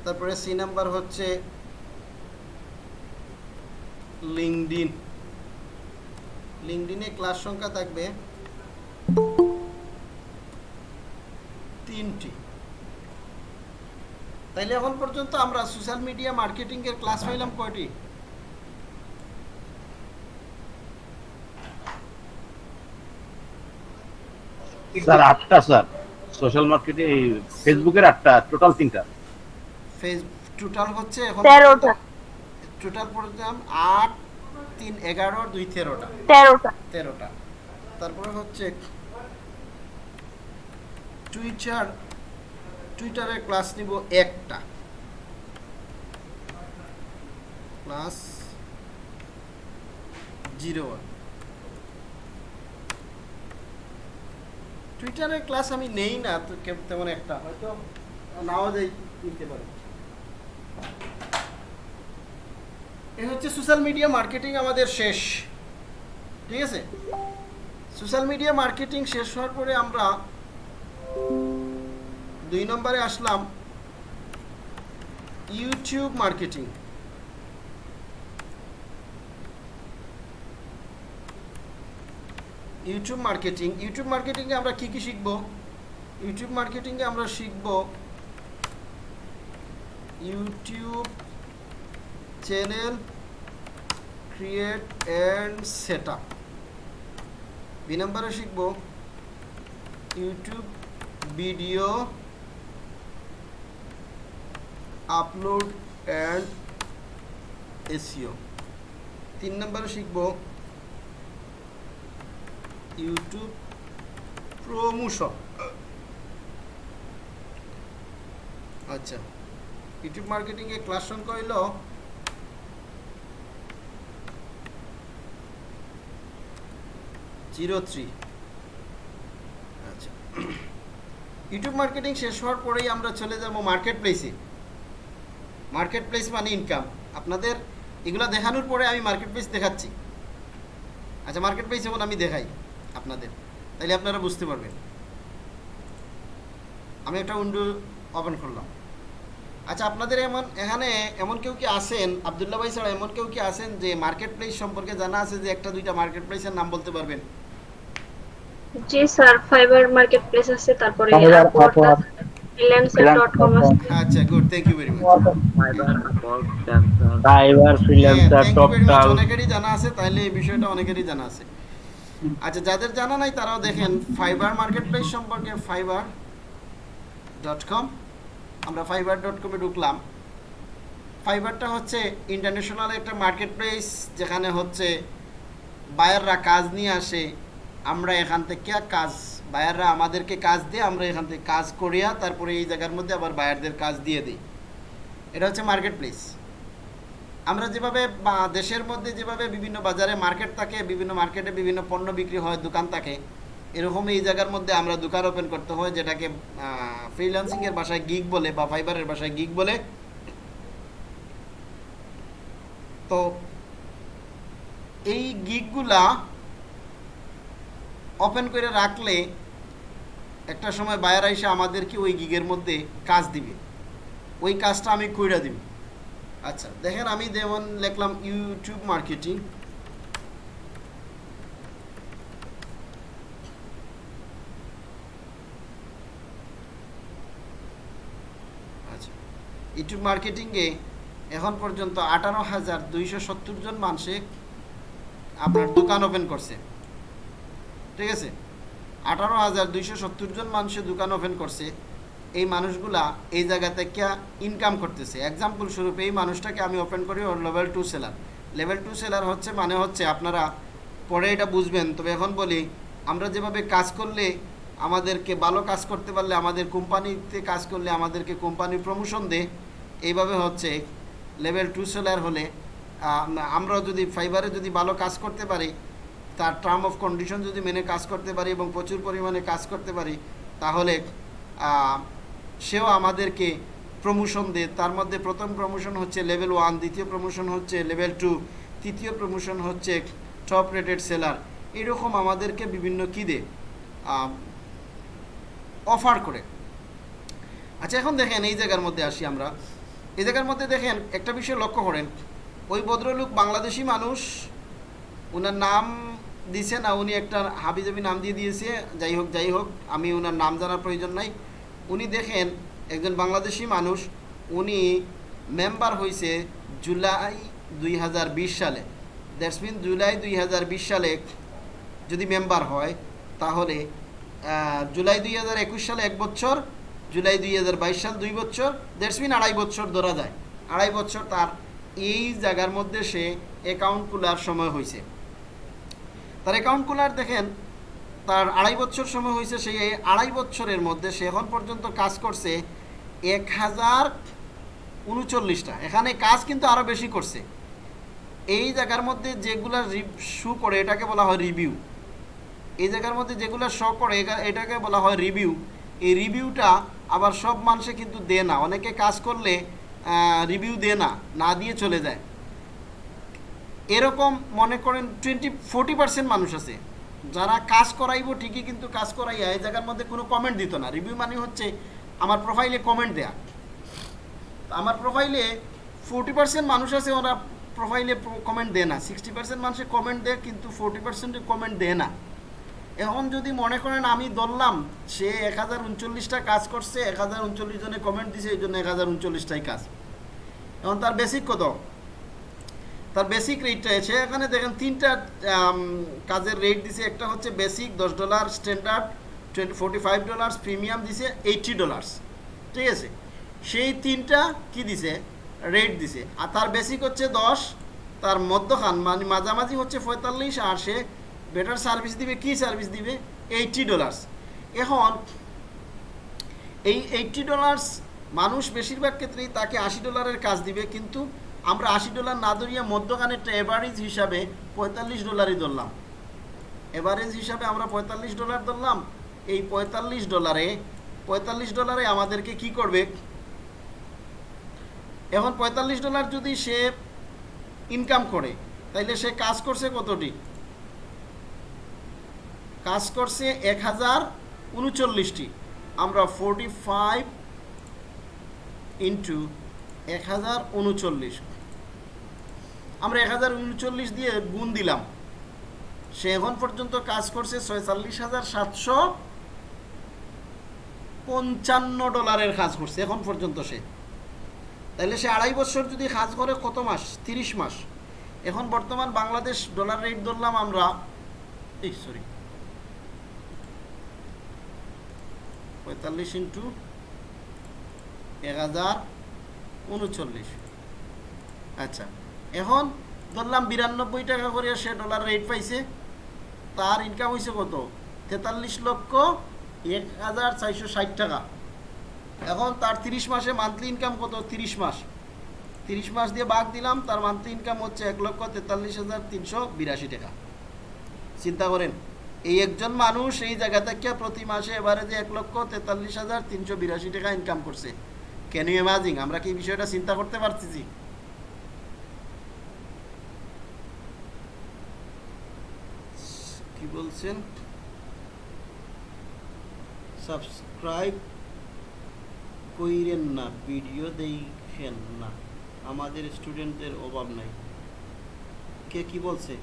তারপরে সি নাম্বার হচ্ছে লিঙ্কডিন লিঙ্কডিনে ক্লাস সংখ্যা থাকবে তিনটি। তাইলে এখন পর্যন্ত আমরা সোশ্যাল মিডিয়া মার্কেটিং এর ক্লাস পাইলাম কয়টি? স্যার, আটটা, স্যার। সোশ্যাল মার্কেটে ফেসবুকের আটটা, টোটাল তিনটা। ফেস টোটাল হচ্ছে এখন টোটাল পড়লাম আট তিন এগারো দুই তেরোটা। তেরোটা। তেরোটা। তারপরে হচ্ছে টুইটার টুইটারের ক্লাস নিব একটা। ক্লাস জিরো ওয়ান টুইটারের ক্লাস আমি নেই না তো তেমন একটা। হয়তো নাও যাই নিতে পারি। এ হচ্ছে সোশ্যাল মিডিয়া মার্কেটিং আমাদের শেষ। ঠিক আছে? সোশ্যাল মিডিয়া মার্কেটিং শেষ হওয়ার পরে আমরা দুই নম্বরে আসলাম YouTube marketing YouTube marketing YouTube মার্কেটিংয়ে আমরা কি কি শিখব? ইউটিউব মার্কেটিংয়ে আমরা শিখব YouTube channel create and set up B নম্বরে শিখব YouTube video upload and S E O তিন নম্বরে শিখব ইউটিউব প্রমোশন আচ্ছা। ইউটিউব মার্কেটিংয়ে ক্লাস সংখ্যা হইল জিরো থ্রি আচ্ছা। ইউটিউব মার্কেটিং শেষ হওয়ার পরেই আমরা চলে যাব মার্কেট প্লেসে মার্কেট প্লেস মানে ইনকাম আপনাদের এগুলো দেখানোর পরে আমি মার্কেট প্লেস দেখাচ্ছি। আচ্ছা মার্কেট প্লেস যেমন আমি দেখাই আপনাদের। তাইলে আপনারা বুঝতে পারবেন। আমি একটা উইন্ডো ওপেন করলাম। আচ্ছা আপনাদের এমন এখানে এমন কেউ কি আছেন আবদুল্লাহ ভাই ছাড়া এমন কেউ কি আছেন যে মার্কেট প্লেস সম্পর্কে জানা আছে যে একটা দুইটা মার্কেট প্লেসের নাম বলতে পারবেন? জি স্যার ফাইবার মার্কেট প্লেস আছে তারপরে আছে আচ্ছা good thank you very much Fiverr freelancer Toptal অনেকেরই জানা আছে তাইলে এই বিষয়টা অনেকেরই জানা আছে। আচ্ছা যাদের জানা নাই তারাও দেখেন ফাইবার মার্কেট প্লেস সম্পর্কে ফাইবার ডট কম আমরা ফাইবার ডট কমে ঢুকলাম। ফাইবারটা হচ্ছে ইন্টারন্যাশনাল একটা মার্কেট প্লেস যেখানে হচ্ছে বায়াররা কাজ নিয়ে আসে। আমরা এখান থেকে কাজ বায়াররা আমাদেরকে কাজ দিয়ে, আমরা এখান থেকে কাজ করিয়া তারপরে এই জায়গার মধ্যে আবার বায়ারদের কাজ দিয়ে দিই। এটা হচ্ছে মার্কেট প্লেস আমরা যেভাবে দেশের মধ্যে যেভাবে বিভিন্ন বাজারে মার্কেট থাকে, বিভিন্ন মার্কেটে বিভিন্ন পণ্য বিক্রি হয়, দোকান থাকে এরকম এই জায়গার মধ্যে আমরা দোকান ওপেন করতে হয়, যেটাকে ফ্রিল্যান্সিংয়ের ভাষায় গিগ বলে বা ফাইবারের ভাষায় গিগ বলে। তো এই গিগগুলা ওপেন করে রাখলে একটা সময় বায়ার এসে আমাদেরকে ওই গিগের মধ্যে কাজ দিবে। ওই কাজটা আমি কইরা দিব। আচ্ছা দেখেন আমি যেমন লিখলাম ইউটিউব মার্কেটিং আচ্ছা ইউটিউব মার্কেটিংয়ে এখন পর্যন্ত আঠারো হাজার দুইশো সত্তর জন মানুষে আপনার দোকান ওপেন করছে। ঠিক আছে? আঠারো হাজার দুইশো সত্তর জন মানুষে দোকান ওপেন করছে। এই মানুষগুলা এই জায়গা থেকে ইনকাম করতেছে। এক্সাম্পল স্বরূপ এই মানুষটাকে আমি ওপেন করি, ওর level two seller level two seller হচ্ছে মানে হচ্ছে আপনারা, পরে এটা বুঝবেন। তবে এখন বলি, আমরা যেভাবে কাজ করলে আমাদেরকে ভালো কাজ করতে পারলে আমাদের কোম্পানিতে কাজ করলে আমাদেরকে কোম্পানি প্রমোশন দেয় এইভাবে হচ্ছে লেভেল টু সেলার হলে আমরা যদি ফাইবারে যদি ভালো কাজ করতে পারি, তার টার্ম অফ কন্ডিশন যদি মেনে কাজ করতে পারি এবং প্রচুর পরিমাণে কাজ করতে পারি, তাহলে সেও আমাদেরকে প্রমোশন দেয় তার মধ্যে প্রথম প্রমোশন হচ্ছে লেভেল ওয়ান দ্বিতীয় প্রমোশন হচ্ছে লেভেল টু তৃতীয় প্রমোশন হচ্ছে টপ রেটেড সেলার এরকম আমাদেরকে বিভিন্ন কী দেয় অফার করে। আচ্ছা এখন দেখেন এই জায়গার মধ্যে আসি আমরা। এই জায়গার মধ্যে দেখেন একটা বিষয় লক্ষ্য করেন। ওই ভদ্রলোক বাংলাদেশি মানুষ ওনার নাম দিছে না, উনি একটা হাবিজাবি নাম দিয়ে দিয়েছে, যাই হোক যাই হোক, আমি ওনার নাম জানার প্রয়োজন নাই। উনি দেখেন একজন বাংলাদেশি মানুষ, উনি মেম্বার হয়েছে জুলাই দুই হাজার বিশ সালে। দ্যাটস মিন জুলাই দুই হাজার বিশ সালে যদি মেম্বার হয়, তাহলে জুলাই দুই হাজার একুশ সালে এক বছর, জুলাই দুই হাজার বাইশ সাল দুই বছর। দ্যাটস মিন আড়াই বছর ধরা যায়। আড়াই বছর তার এই জায়গার মধ্যে সে অ্যাকাউন্ট খোলার সময় হয়েছে। তার অ্যাকাউন্ট খোলার দেখেন, তার আড়াই বছর সময় হয়েছে, সেই আড়াই বছরের মধ্যে সে এখন পর্যন্ত কাজ করছে এক হাজার উনচল্লিশটা। এখানে কাজ কিন্তু আরও বেশি করছে। এই জায়গার মধ্যে যেগুলা শু করে, এটাকে বলা হয় রিভিউ এই জায়গার মধ্যে যেগুলো শো করে এটাকে বলা হয় রিভিউ এই রিভিউটা আবার সব মানুষে কিন্তু দেয় না। অনেকে কাজ করলে রিভিউ দেয় না না দিয়ে চলে যায়। এরকম মনে করেন টোয়েন্টি ফোর্টি পার্সেন্ট মানুষ আছে। যারা কাজ করাইব ঠিকই কিন্তু কাজ করাইয়া এই জায়গার মধ্যে কোনো কমেন্ট দিত না। রিভিউ মানে হচ্ছে আমার প্রোফাইলে কমেন্ট দেয়া। আমার প্রোফাইলে ফোর্টি পার্সেন্ট মানুষ আছে, ওরা প্রোফাইলে কমেন্ট দেয় না। সিক্সটি পার্সেন্ট মানুষে কমেন্ট দেয়, কিন্তু ফোর্টি পার্সেন্টে কমেন্ট দেয় না। এখন যদি মনে করেন আমি ধরলাম, সে এক হাজার উনচল্লিশটা কাজ করছে, এক হাজার উনচল্লিশ জনে কমেন্ট দিছে, এই জন্য এক হাজার উনচল্লিশটাই কাজ। এখন তার বেসিক কত? তার বেসিক রেটটা আছে, এখানে দেখেন তিনটা কাজের রেট দিছে, একটা হচ্ছে বেসিক দশ dollar standard twenty forty five dollars premium দিছে এইটটি ডলার্স ঠিক আছে? সেই তিনটা কি দিছে? রেট দিছে। আর তার বেসিক হচ্ছে দশ, তার মধ্যখান মানে মাঝামাঝি হচ্ছে পঁয়তাল্লিশ, আর সে বেটার সার্ভিস দিবে, কি সার্ভিস দিবে? এইটটি ডলার্স এখন এই এইটটি ডলার্স মানুষ বেশিরভাগ ক্ষেত্রেই তাকে আশি ডলারের কাজ দিবে, কিন্তু আমরা আশি ডলার না ধরিয়া মধ্যখানেরটা এভারেজ হিসাবে পঁয়তাল্লিশ ডলারই ধরলাম। এভারেজ হিসাবে আমরা পঁয়তাল্লিশ ডলার ধরলাম। এই পঁয়তাল্লিশ ডলারে পঁয়তাল্লিশ ডলারে আমাদেরকে কি করবে? এখন পঁয়তাল্লিশ ডলার যদি সে ইনকাম করে, তাইলে সে কাজ করছে কতটি? কাজ করছে এক হাজার উনচল্লিশটি। আমরা ফোরটি ফাইভ ইন্টু এক হাজার উনচল্লিশ। আমরা এক হাজার উনচল্লিশ দিয়ে গুণ দিলাম। সে এখন পর্যন্ত কাজ করছে ছয়চল্লিশ হাজার সাতশো পঞ্চান্ন ডলারের কাজ করছে, এখন পর্যন্ত সে। তাহলে সে আড়াই বছর যদি কাজ করে কত মাস? তিরিশ মাস। এখন বর্তমান বাংলাদেশ ডলার রেট ধরলাম আমরা এই সরি পঁয়তাল্লিশ ইন্টু এক হাজার উনচল্লিশ। আচ্ছা এখন ধরলাম বিরানব্বই টাকা করে সে ডলার রেট পাইছে, তার ইনকাম হয়েছে কত? তেতাল্লিশ লক্ষ এক হাজার চারশো ষাট টাকা। এখন তার তিরিশ মাসে মান্থলি ইনকাম কত? তিরিশ মাস। তিরিশ মাস দিয়ে বাঘ দিলাম, তার মান্থলি ইনকাম হচ্ছে এক লক্ষ তেতাল্লিশ হাজার তিনশো বিরাশি টাকা। চিন্তা করেন এই একজন মানুষ এই জায়গা থেকে প্রতি মাসে এবারে যে এক লক্ষ তেতাল্লিশ হাজার তিনশো বিরাশি টাকা ইনকাম করছে। ক্যান ইউ ইমাজিং আমরা কি বিষয়টা চিন্তা করতে পারতেছি? কি বলছেন? সাবস্ক্রাইব কইরেন না ভিডিও দেখেন না। আমাদের স্টুডেন্টদের অভাব নাই। কে কি বলছে?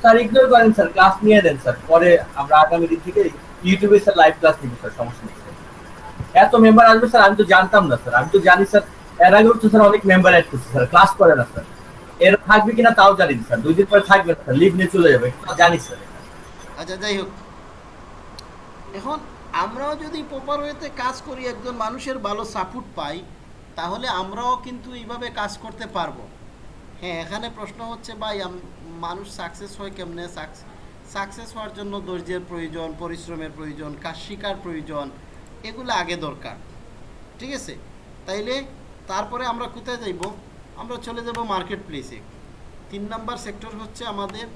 স্যার ইগনোর করেন স্যার ক্লাস নিয়ে দেন স্যার। পরে আমরা আগামী দিন থেকে ইউটিউবে স্যার লাইভ ক্লাস নিব স্যার, সমস্যা নেই এত মেম্বার আসবে স্যার, আমি তো জানতাম না স্যার। আমি তো জানি স্যার, এর আগেও তো স্যার অনেক মেম্বার অ্যাড করছে স্যার ক্লাস করে না স্যার। এর থাকবে কিনা তাও জানি না স্যার, দুই দিন পরে থাকবে স্যার লিভ নিয়ে চলে যাবে জানি স্যার। আচ্ছা যাই হোক। এখন আমরাও যদি প্রপার ওয়েতে কাজ করি, একজন মানুষের ভালো সাপোর্ট পাই, তাহলে আমরাও কিন্তু এইভাবে কাজ করতে পারব। হ্যাঁ এখানে প্রশ্ন হচ্ছে, ভাই মানুষ সাকসেস হয় কেমনে? সাকসেস হওয়ার জন্য ধৈর্যের প্রয়োজন, পরিশ্রমের প্রয়োজন, কাজ শিকার প্রয়োজন, এগুলো আগে দরকার। ঠিক আছে? তাইলে তারপরে আমরা কোথায় যাইব? আমরা চলে যাব মার্কেট প্লেসে তিন নাম্বার সেক্টর হচ্ছে আমাদের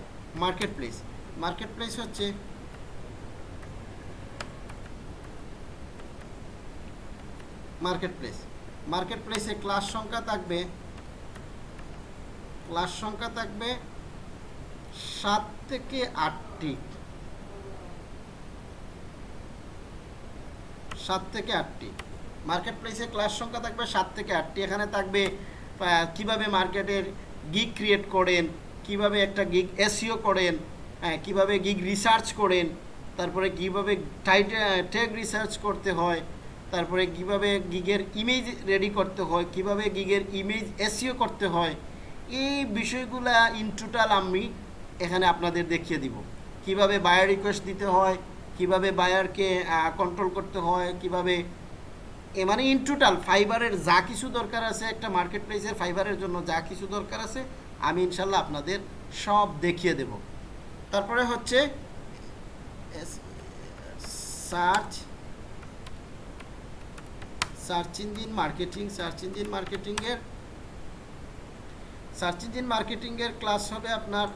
মার্কেট প্লেস মার্কেট প্লেস হচ্ছে মার্কেট প্লেস মার্কেট প্লেসে ক্লাস সংখ্যা থাকবে ক্লাস সংখ্যা থাকবে সাত থেকে আটটি। সাত থেকে আটটি। মার্কেট প্লেসে ক্লাস সংখ্যা থাকবে সাত থেকে আটটি। এখানে থাকবে কীভাবে মার্কেটের গিগ ক্রিয়েট করেন, কীভাবে একটা গিগ এসিও করেন হ্যাঁ কীভাবে গিগ রিসার্চ করেন, তারপরে কীভাবে ট্যাগ রিসার্চ করতে হয়, তারপরে কীভাবে গিগের ইমেজ রেডি করতে হয়, কীভাবে গিগের ইমেজ এসিও করতে হয় এই বিষয়গুলা ইন টোটাল আমি এখানে আপনাদের দেখিয়ে দিব। কীভাবে বায়ার রিকোয়েস্ট দিতে হয়, কীভাবে বায়ারকে কন্ট্রোল করতে হয়, কীভাবে, এ মানে ইন টোটাল ফাইবারের যা কিছু দরকার আছে, একটা মার্কেট প্লেসের ফাইবারের জন্য যা কিছু দরকার আছে, আমি ইনশাল্লাহ আপনাদের সব দেখিয়ে দেব। তারপরে হচ্ছে search search engine marketing search engine মার্কেটিংয়ের সার্চ ইঞ্জিন মার্কেটিংয়ের ক্লাস হবে আপনার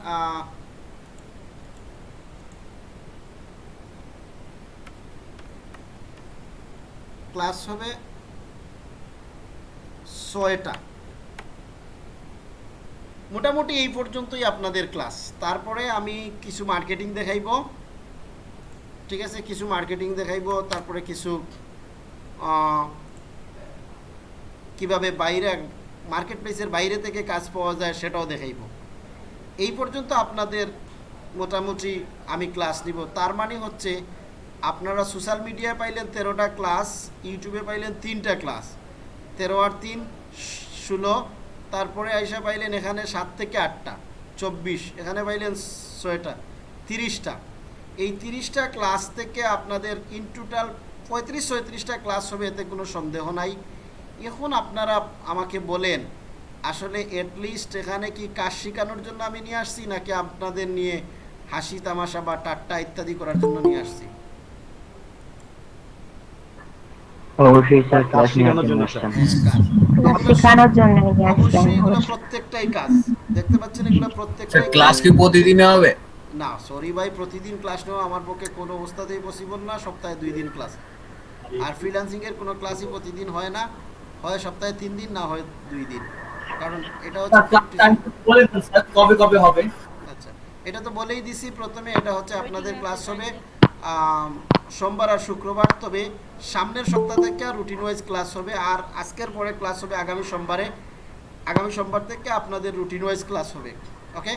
ক্লাস হবে ছয়টা। মোটামুটি এই পর্যন্তই আপনাদের ক্লাস তারপরে আমি কিছু মার্কেটিং দেখাইব। ঠিক আছে, কিছু মার্কেটিং দেখাইব, তারপরে কিছু কীভাবে বাইরে মার্কেট প্লেসের বাইরে থেকে কাজ পাওয়া যায়, সেটাও দেখাইব। এই পর্যন্ত আপনাদের মোটামুটি আমি ক্লাস নিব। তার মানে হচ্ছে, আপনারা সোশ্যাল মিডিয়ায় পাইলেন তেরোটা ক্লাস ইউটিউবে পাইলেন তিনটা ক্লাস তেরো আর তিন, ষোলো, তারপরে আইসা পাইলেন এখানে সাত থেকে আটটা, চব্বিশ, এখানে পাইলেন ছয়টা, তিরিশটা। এই তিরিশটা ক্লাস থেকে আপনাদের ইন টোটাল পঁয়ত্রিশ, ছয়ত্রিশটা ক্লাস হবে, এতে কোনো সন্দেহ নাই। এখন আপনারা আমাকে বলেন আসলে লিস্ট এখানে কি কাজ শেখানোর জন্য আমি নিয়ে আসছি নাকি আপনাদের নিয়ে হাসি তামাশা বা টাট্টা ইত্যাদি করার জন্য নিয়ে আসছি? অবশ্যই স্যার কাজ ক্লাস শেখানোর নেওয়ার জন্য জন্য, আসতাম শেখানোর জন্য নিয়ে আসছেন অবশ্যই এগুলো প্রত্যেকটাই কাজ। দেখতে পাচ্ছেন এগুলো প্রত্যেকটাই ক্লাস কি প্রতিদিনে হবে? না সরি ভাই প্রতিদিন ক্লাস নেওয়া আমার পক্ষে কোনো অবস্থাতেই পসিবল না সপ্তাহে দুই দিন ক্লাস। আর ফ্রিল্যান্সিং এর কোনো ক্লাসই প্রতিদিন হয় না। হয় সপ্তাহে তিন দিন না হয় দুই দিন? কারণ এটা হচ্ছে স্যার কবে কবে হবে? আচ্ছা এটা তো বলেই দিছি প্রথমে এটা হচ্ছে আপনাদের ক্লাস হবে সোমবার আর শুক্রবার। তবে সামনের সপ্তাহ থেকে রুটিন ওয়াইজ ক্লাস হবে আর আজকের পরে ক্লাস হবে আগামী সোমবারে। আগামী সোমবার থেকে আপনাদের রুটিন ওয়াইজ ক্লাস হবে ওকে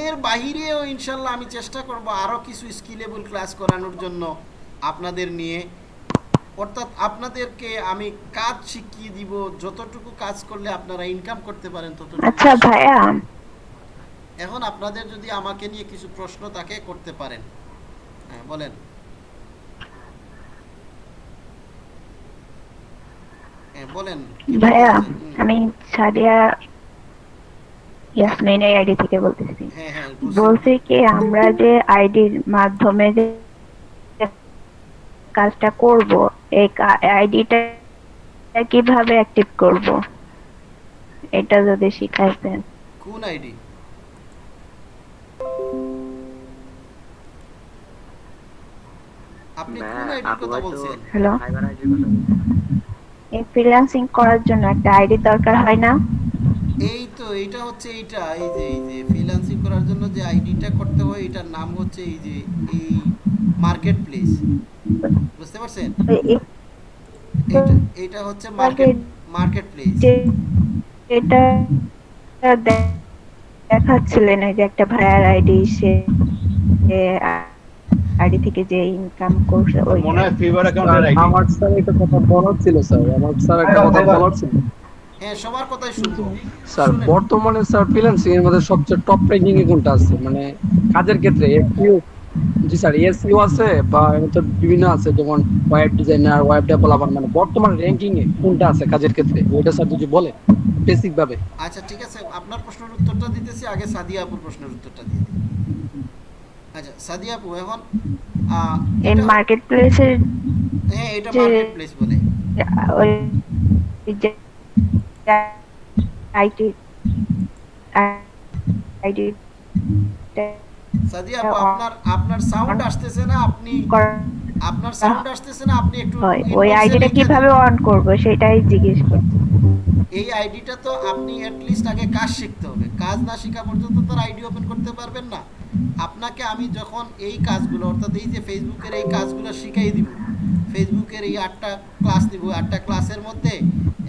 এর বাহিরেও ইনশাল্লাহ আমি চেষ্টা করব আরও কিছু স্কিলেবল ক্লাস করানোর জন্য আপনাদের নিয়ে। অর্থাৎ আপনাদেরকে আমি কাজ শিখিয়ে দিব যতটুকু কাজ করলে আপনারা ইনকাম করতে পারেন ততটুকু আচ্ছা ভাইয়া। এখন আপনাদের যদি আমাকে নিয়ে কিছু প্রশ্ন তাকে করতে পারেন। হ্যাঁ বলেন। হ্যাঁ বলেন ভাইয়া আমি সাদিয়া ইয়াসমিনের আইডি থেকে বলতেছি। হ্যাঁ হ্যাঁ। বলছি কি আমরা যে আইডির মাধ্যমে যে কাজটা করব এই আইডিটা কীভাবে অ্যাক্টিভ করব? এটা যদি শিখাইতেন। কোন আইডি? আপনি কোন আইডির কথা বলছেন? হ্যালো। এই ফ্রিল্যান্সিং করার জন্য একটা আইডি দরকার হয় না? এই তো এটা হচ্ছে এইটা এই যে এই যে ফ্রিল্যান্সিং করার জন্য যে আইডিটা করতে হয় এটার নাম হচ্ছে এই যে এই মার্কেট প্লেস বুঝতে পারছেন? এ- এ- এইটা এইটা হচ্ছে মার্কেট মার্কেট প্লেস এটা দেখাচ্ছিলেন এই যে একটা ভাইয়ার আইডি সে আইডি থেকে যে ইনকাম করছে ওই মনে হয় ফিভার অ্যাকাউন্টের আইডি আমার স্যার একটা কথা বলার ছিল স্যার। আমার স্যার একটা কথা বলার ছিল। হ্যাঁ সবার কথাই শুনব। স্যার বর্তমানে স্যার ফ্রিল্যান্সিং এর মধ্যে সবচেয়ে টপ র্যাঙ্কিং এ কোনটা আছে? মানে কাজের ক্ষেত্রে এসইও জি স্যার এসইও আছে বা এর বিভিন্ন আছে যেমন ওয়েব ডিজাইনার ওয়েব ডেভেলপার মানে বর্তমান র্যাঙ্কিং এ কোনটা আছে কাজের ক্ষেত্রে? ওইটা স্যার যদি বলে বেসিক ভাবে। আচ্ছা ঠিক আছে আপনার প্রশ্নের উত্তরটা দিতেছি আগে সাদিয়া আপুর প্রশ্নের উত্তরটা দিয়ে দিই। আচ্ছা সাদিয়া আপু এখন আহ, এই এটা- মার্কেট হ্যাঁ এটা যে- মার্কেট প্লেস বলে। ওই যে আইটি সাদিয়া আপু আপনার আপনার সাউন্ড আসতেছে না আপনি আপনার সাউন্ড আসতেছে না আপনি একটু ওই আইডিটা কীভাবে অন করব সেটাই জিজ্ঞেস করছি। এই আইডিটা তো আপনি লিস্ট আগে কাজ শিখতে হবে। কাজ না শেখা পর্যন্ত তো আইডি ওপেন করতে পারবেন না। আপনাকে আমি যখন এই কাজগুলো অর্থাৎ এই যে ফেসবুকের এই কাজগুলো শিখাই দিব ফেসবুকের এই আটটা ক্লাস দিব আটটা ক্লাসের মধ্যে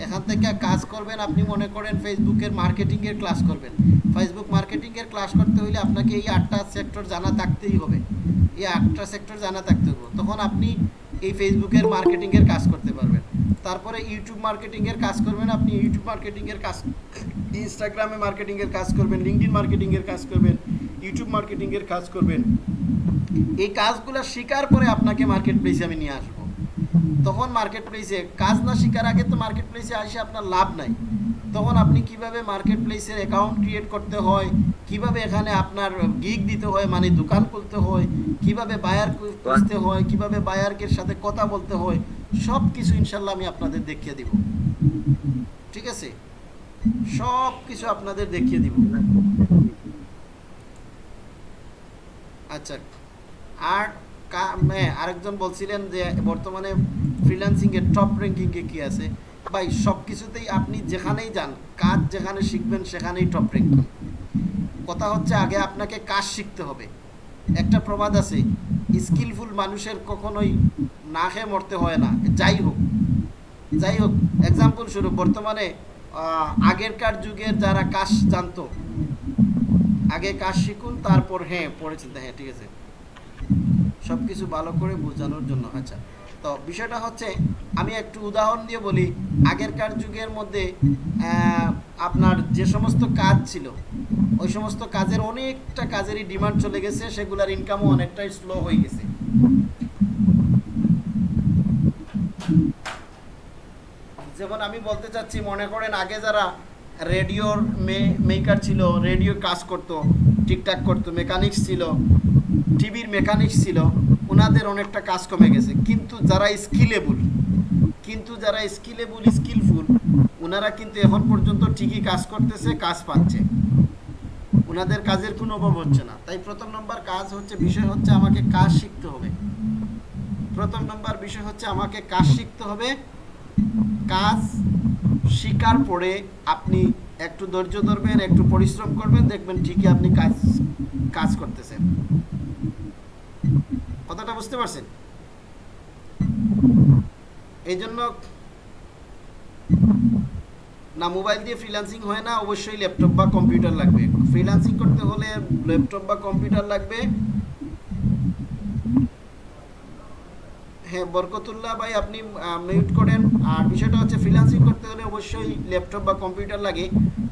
এখান থেকে কাজ করবেন, আপনি মনে করেন ফেসবুকের মার্কেটিংয়ের ক্লাস করবেন। ফেসবুক মার্কেটিংয়ের ক্লাস করতে হলে আপনাকে এই আটটা সেক্টর জানা থাকতেই হবে। এই আটটা সেক্টর জানা থাকতে হবে। তখন আপনি এই ফেসবুকের মার্কেটিংয়ের কাজ করতে পারবেন। তারপরে ইউটিউব মার্কেটিংয়ের কাজ করবেন, আপনি ইউটিউব মার্কেটিংয়ের কাজ ইনস্টাগ্রামে মার্কেটিংয়ের কাজ করবেন লিঙ্কডিন মার্কেটিংয়ের কাজ করবেন ইউটিউব মার্কেটিংয়ের কাজ করবেন। এই কাজগুলো শেখার পরে আপনাকে মার্কেট প্লেসে আমি নিয়ে আসব। তখন মার্কেট প্লেসে কাজ না শেখার আগে তো মার্কেট প্লেসে আসে আপনার লাভ নাই। তখন আপনি কীভাবে মার্কেট প্লেসের অ্যাকাউন্ট ক্রিয়েট করতে হয়, কীভাবে এখানে আপনার গিগ দিতে হয় মানে দোকান খুলতে হয়, কীভাবে বায়ার খুঁজতে হয়, কীভাবে বায়ারকের সাথে কথা বলতে হয় সব কিছু ইনশাল্লাহ আমি আপনাদের দেখিয়ে দিব। ঠিক আছে? সব কিছু আপনাদের দেখিয়ে দিব। আচ্ছা আর আরেকজন বলছিলেন যে বর্তমানে ফ্রিল্যান্সিং এর টপ র্যাঙ্কিং এ কি আছে? ভাই সব কিছুতেই আপনি যেখানেই যান, কাজ যেখানে শিখবেন, সেখানেই টপ র্যাঙ্কিং কথা হচ্ছে আগে আপনাকে কাজ শিখতে হবে। একটা প্রবাদ আছে স্কিলফুল মানুষের কখনোই না খেয়ে মরতে হয় না। যাই হোক যাই হোক এক্সাম্পল স্বরূপ, বর্তমানে আগেরকার যুগের যারা কাজ জানতো, আগে কাজ শিখুন, তারপর হ্যাঁ পরে চিন্তা হ্যাঁ ঠিক আছে। সব কিছু ভালো করে বোঝানোর জন্য আচ্ছা। তো বিষয়টা হচ্ছে, আমি একটু উদাহরণ দিয়ে বলি, আগেরকার যুগের মধ্যে আপনার যে সমস্ত কাজ ছিল, ওই সমস্ত কাজের অনেকটা কাজেরই ডিমান্ড চলে গেছে, সেগুলোর ইনকামও অনেকটাই স্লো হয়ে গেছে। যেমন আমি বলতে চাচ্ছি, মনে করেন আগে যারা রেডিওর মেকার ছিল, রেডিও কাজ করতো ঠিকঠাক করতো, মেকানিক্স ছিল টিভির মেকানিক্স ছিল ওনাদের অনেকটা কাজ কমে গেছে। কিন্তু যারা স্কিলেবল, কিন্তু যারা স্কিলেবল, স্কিলফুল ওনারা কিন্তু এখন পর্যন্ত ঠিকই কাজ করতেছে, কাজ পাচ্ছে। ওনাদের কাজের কোনো অভাব হচ্ছে না। তাই প্রথম নম্বর কাজ হচ্ছে, বিষয় হচ্ছে আমাকে কাজ শিখতে হবে। প্রথম নম্বর বিষয় হচ্ছে, আমাকে কাজ শিখতে হবে। কাজ শিকার পরে আপনি একটু ধৈর্য ধরবেন, একটু পরিশ্রম করবেন, দেখবেন ঠিকই আপনি কাজ কাজ করতেছেন। কথাটা বুঝতে পারছেন? এই জন্য না মোবাইল দিয়ে ফ্রিল্যান্সিং হয় না, অবশ্যই ল্যাপটপ বা কম্পিউটার লাগবে। ফ্রিল্যান্সিং করতে হলে ল্যাপটপ বা কম্পিউটার লাগবে। হ্যাঁ বরকতুল্লাহ ভাই, আপনি মিউট করেন। আর বিষয়টা হচ্ছে ফ্রিল্যান্সিং করতে হলে অবশ্যই ল্যাপটপ বা কম্পিউটার লাগে।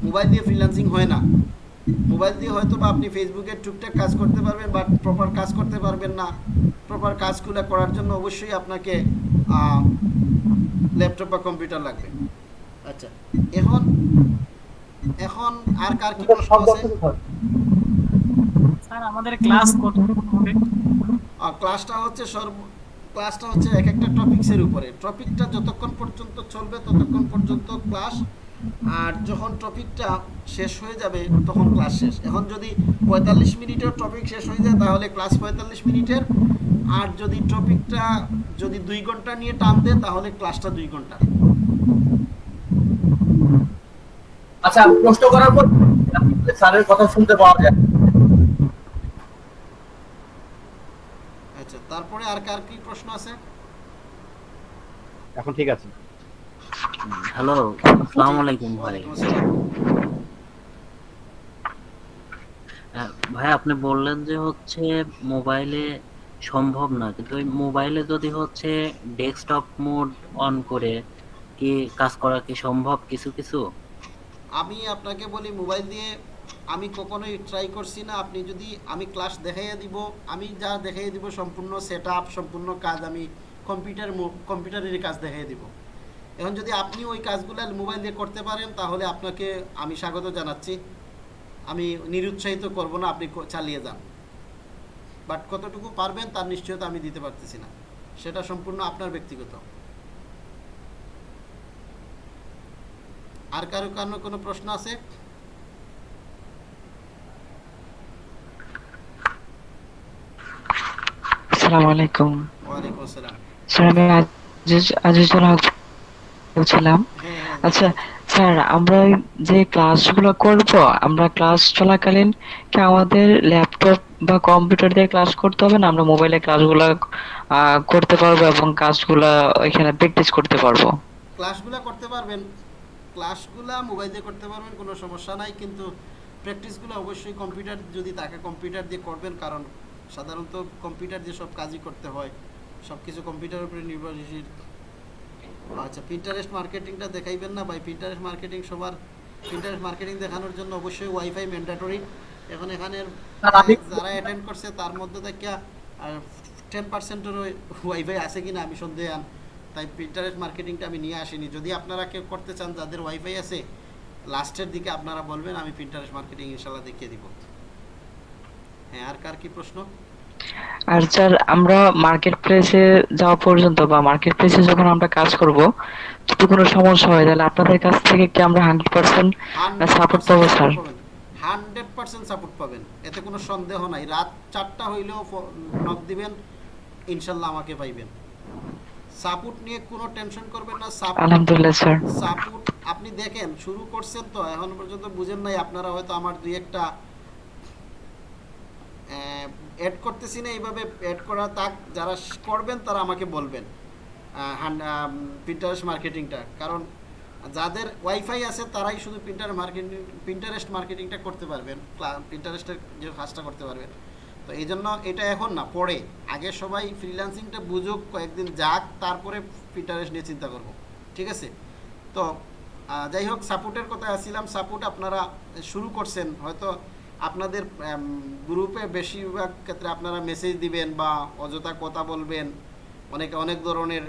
মোবাইল দিয়ে ফ্রিল্যান্সিং হয় না। মোবাইল দিয়ে হয়তো বা আপনি ফেসবুকে টুকটাক কাজ করতে পারবেন বাট প্রপার কাজ করতে পারবেন না। প্রপার কাজগুলো করার জন্য অবশ্যই আপনাকে ল্যাপটপ বা কম্পিউটার লাগবে। আচ্ছা এখন এখন আর কার কি প্রশ্ন আছে? স্যার আমাদের ক্লাস কত? হবে আর ক্লাসটা হচ্ছে সর্ব ক্লাসটা হচ্ছে এক একটা টপিক্সের উপরে। টপিকটা যতক্ষণ পর্যন্ত চলবে ততক্ষণ পর্যন্ত ক্লাস আর যখন টপিকটা শেষ হয়ে যাবে তখন ক্লাস শেষ। এখন যদি পঁয়তাল্লিশ মিনিটের টপিক শেষ হয়ে যায় তাহলে ক্লাস পঁয়তাল্লিশ মিনিটের। আর যদি টপিকটা যদি দুই ঘণ্টা নিয়ে টান দেয় তাহলে ক্লাসটা দুই ঘণ্টা। আচ্ছা প্রশ্ন করার পর স্যারের কথা শুনতে পাওয়া যায়। আচ্ছা তারপরে আর কার কি প্রশ্ন আছে? এখন ঠিক আছে। হ্যালো আসসালামু আলাইকুম ভাই। ভাই, আপনি বললেন যে হচ্ছে মোবাইলে সম্ভব না, কিন্তু মোবাইলে যদি হচ্ছে ডেস্কটপ মোড অন করে কি কাজ করা কি সম্ভব কিছু কিছু? আমি আপনাকে বলি, মোবাইল দিয়ে আমি কখনোই ট্রাই করছি না। আপনি যদি আমি ক্লাস দেখাইয়া দিব, আমি যা দেখাইয়া দিব, সম্পূর্ণ সেট সম্পূর্ণ কাজ আমি কম্পিউটার কম্পিউটারের কাজ দেখাইয়া দিব। এখন যদি আপনি ওই কাজগুলো মোবাইল দিয়ে করতে পারেন তাহলে আপনাকে আমি স্বাগত জানাচ্ছি। আমি নিরুৎসাহিত করব না আপনি চালিয়ে যান। বাট কতটুকু পারবেন তার নিশ্চয়তা আমি দিতে পারতেছি না। সেটা সম্পূর্ণ আপনার ব্যক্তিগত। আর কারও কারও কোনো প্রশ্ন আছে? আসসালামু আলাইকুম। ওয়ালাইকুম আসসালাম। স্যার আমি আজিজ আজিজুল হক হ্যাঁ আচ্ছা স্যার, আমরা যে ক্লাসগুলো করব, আমরা ক্লাস চলাকালীন কি আমাদের ল্যাপটপ বা কম্পিউটার দিয়ে ক্লাস করতে হবে না আমরা মোবাইলে ক্লাসগুলো করতে পারব এবং কাজগুলো ওইখানে প্র্যাকটিস করতে পারব? ক্লাসগুলো করতে পারবেন। ক্লাসগুলো মোবাইল দিয়ে করতে পারবেন, কোনো সমস্যা নাই। কিন্তু প্র্যাকটিসগুলো অবশ্যই কম্পিউটার যদি থাকে কম্পিউটার দিয়ে করবেন। কারণ সাধারণত কম্পিউটার দিয়ে সব কাজই করতে হয় সব কিছু কম্পিউটারের উপরে নির্ভরশীল। আচ্ছা পিন্টারেস্ট মার্কেটিংটা দেখাইবেন না ভাই। পিন্টারেস্ট মার্কেটিং সবার পিন্টারেস্ট মার্কেটিং দেখানোর জন্য অবশ্যই ওয়াইফাই ম্যান্ডাটরি এখন আমি- যারা অ্যাটেন্ড করছে তার মধ্যে থেকে টেন পার্সেন্টের ওয়াইফাই আছে কিনা আমি সন্দেহান তাই পিন্টারেস্ট মার্কেটিংটা আমি নিয়ে আসিনি। যদি আপনারা কেউ করতে চান যাদের ওয়াইফাই আছে লাস্টের দিকে আপনারা বলবেন আমি পিন্টারেস্ট মার্কেটিং ইনশাল্লাহ দেখিয়ে দিব। হ্যাঁ আর কার কি প্রশ্ন? আর স্যার আমরা মার্কেট প্লেসে যাওয়া পর্যন্ত বা মার্কেট প্লেসে যখন আমরা কাজ করব যদি কোনো সমস্যা হয় তাহলে আপনাদের কাছ থেকে কি আমরা হান্ড্রেড পার্সেন্ট সাপোর্ট পাবো স্যার? হান্ড্রেড পার্সেন্ট সাপোর্ট পাবেন। এতে কোনো সন্দেহ নাই। রাত চারটা হইলেও নক দিবেন ইনশাল্লাহ আমাকে পাইবেন। সাপোর্ট নিয়ে কোনো টেনশন করবেন না। আলহামদুলিল্লাহ স্যার। সাপোর্ট আপনি দেখেন শুরু করছেন তো এখন পর্যন্ত বুঝেন নাই আপনারা হয়তো আমার দুই একটা অ্যাড করতেছি না, এইভাবে অ্যাড করা তাক যারা করবেন তারা আমাকে বলবেন প্রিন্টারেস্ট মার্কেটিংটা কারণ যাদের ওয়াইফাই আছে তারাই শুধু প্রিন্টার মার্কেটিং প্রিন্টারেস্ট মার্কেটিংটা করতে পারবেন প্রিন্টারেস্টের যে কাজটা করতে পারবেন। তো এই জন্য এটা এখন না, পরে। আগে সবাই ফ্রিল্যান্সিংটা বুঝুক, কয়েকদিন যাক, তারপরে প্রিন্টারেস্ট নিয়ে চিন্তা করব। ঠিক আছে? তো যাই হোক সাপোর্টের কথা আসছিলাম সাপোর্ট আপনারা শুরু করছেন, হয়তো আপনাদের গ্রুপে বেশিরভাগ ক্ষেত্রে আপনারা মেসেজ দিবেন বা অযথা কথা বলবেন, অনেকে অনেক ধরনের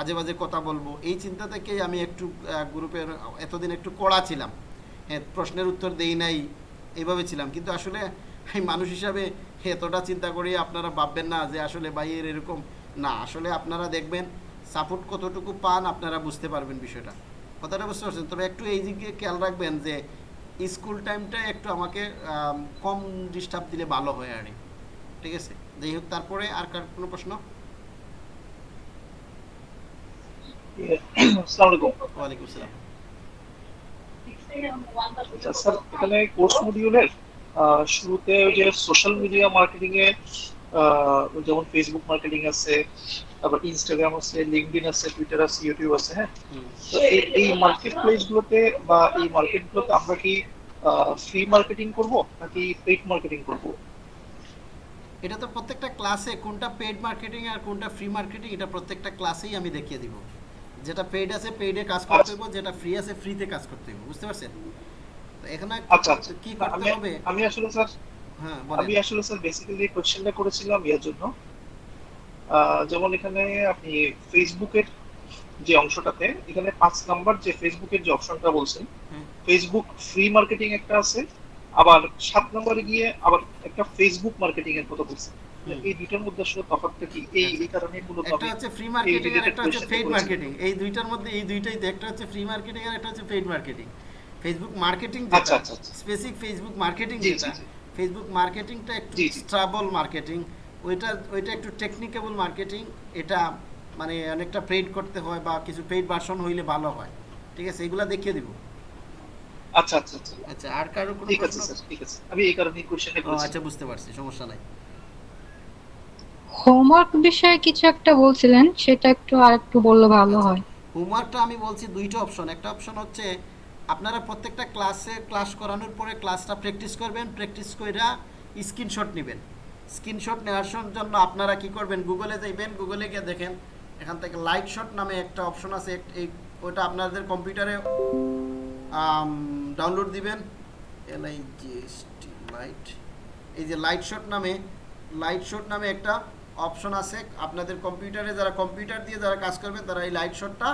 আজে বাজে কথা বলব। এই চিন্তা থেকেই আমি একটু গ্রুপের এতদিন একটু কড়া ছিলাম। হ্যাঁ প্রশ্নের উত্তর দেই নাই, এইভাবে ছিলাম। কিন্তু আসলে মানুষ হিসাবে এতটা চিন্তা করি আপনারা ভাববেন না যে আসলে ভাইয়ের এরকম। না, আসলে আপনারা দেখবেন সাপোর্ট কতটুকু পান আপনারা বুঝতে পারবেন বিষয়টা। কথাটা বুঝতে পারছেন? তবে একটু এই দিকে খেয়াল রাখবেন যে স্কুল টাইমটা একটু আমাকে কম ডিস্টার্ব দিলে ভালো হয় আর ঠিক আছে? যাই হোক তারপরে আর কার কোনো প্রশ্ন? আসসালামু ওয়ালাইকুম আসসালাম আচ্ছা স্যার এখানে কোর্স মডিউলের শুরুতে ওই যে সোশ্যাল মিডিয়া মার্কেটিং এ যেমন ফেসবুক মার্কেটিং আছে তারপর ইনস্টাগ্রাম আছে লিঙ্কডিন আছে টুইটার আছে ইউটিউব আছে হ্যাঁ? তো এই মার্কেট প্লেস গুলোতে বা এই মার্কেট গুলোতে আমরা কি ফ্রি মার্কেটিং করব নাকি পেইড মার্কেটিং করব? এটা তো প্রত্যেকটা ক্লাসে কোনটা পেড মার্কেটিং আর কোনটা ফ্রি মার্কেটিং এটা প্রত্যেকটা ক্লাসেই আমি দেখিয়ে দিব। যেটা পেইড আছে পেইডে কাজ করতে হবে যেটা ফ্রি আছে ফ্রিতে কাজ করতে হবে বুঝতে পারছেন? এখানে আচ্ছা আচ্ছা। কি করতে হবে? আমি আসলে স্যার আমি আসলে স্যার বেসিক্যালি কোশ্চেনটা করেছিলাম ইয়ার জন্য। যেমন এখানে আপনি ফেসবুকের যে অংশটাতে এখানে পাঁচ নাম্বার যে ফেসবুকের যে অপশনটা বলছেন ফেসবুক ফ্রি মার্কেটিং একটা আছে আবার সাত নম্বরে গিয়ে আবার একটা ফেসবুক মার্কেটিং এর কথা বলছেন। এই দুইটার মধ্যে আসলে তফাৎটা কি? এই এই কারণে মূলত একটা হচ্ছে ফ্রি মার্কেটিং আর একটা হচ্ছে পেইড মার্কেটিং এই দুইটার মধ্যে এই দুইটাই একটা হচ্ছে ফ্রি মার্কেটিং আর একটা হচ্ছে পেইড মার্কেটিং ফেসবুক মার্কেটিং আচ্ছা যেটা আচ্ছা আচ্ছা। স্পেসিফিক ফেসবুক মার্কেটিং যেটা। ফেসবুক মার্কেটিংটা একটু। স্ট্রাবল মার্কেটিং ওইটা ওইটা একটু টেকনিক্যাবল মার্কেটিং এটা মানে অনেকটা পেইড করতে হয় বা কিছু পেইড ভার্সন হইলে ভালো হয়। ঠিক আছে? এগুলা দেখিয়ে দিব। আচ্ছা আচ্ছা আচ্ছা। আচ্ছা আর কারও কোনো ঠিক আছে স্যার ঠিক আছে। আমি এই কারণে কোশ্চেনটা করেছি। আচ্ছা বুঝতে পারছি সমস্যা নাই। হোমওয়ার্ক বিষয়ে কিছু একটা বলছিলেন সেটা একটু আর একটু বললে ভালো হয়। হোমওয়ার্কটা আমি বলছি দুইটা অপশন একটা অপশন হচ্ছে আপনারা প্রত্যেকটা ক্লাসে ক্লাস করানোর পরে ক্লাসটা প্র্যাকটিস করবেন, প্র্যাকটিস কইরা স্ক্রিনশট নেবেন। স্ক্রিনশট নেওয়ার জন্য আপনারা কি করবেন? গুগলে যাইবেন গুগলে গিয়ে দেখেন, এখান থেকে লাইট শট নামে একটা অপশন আছে এই ওটা আপনাদের কম্পিউটারে ডাউনলোড দিবেন। L I G S T light এই যে লাইট শট নামে লাইট শট নামে একটা অপশন আছে। আপনাদের কম্পিউটারে যারা কম্পিউটার দিয়ে যারা কাজ করবেন, তারা এই লাইট শটটা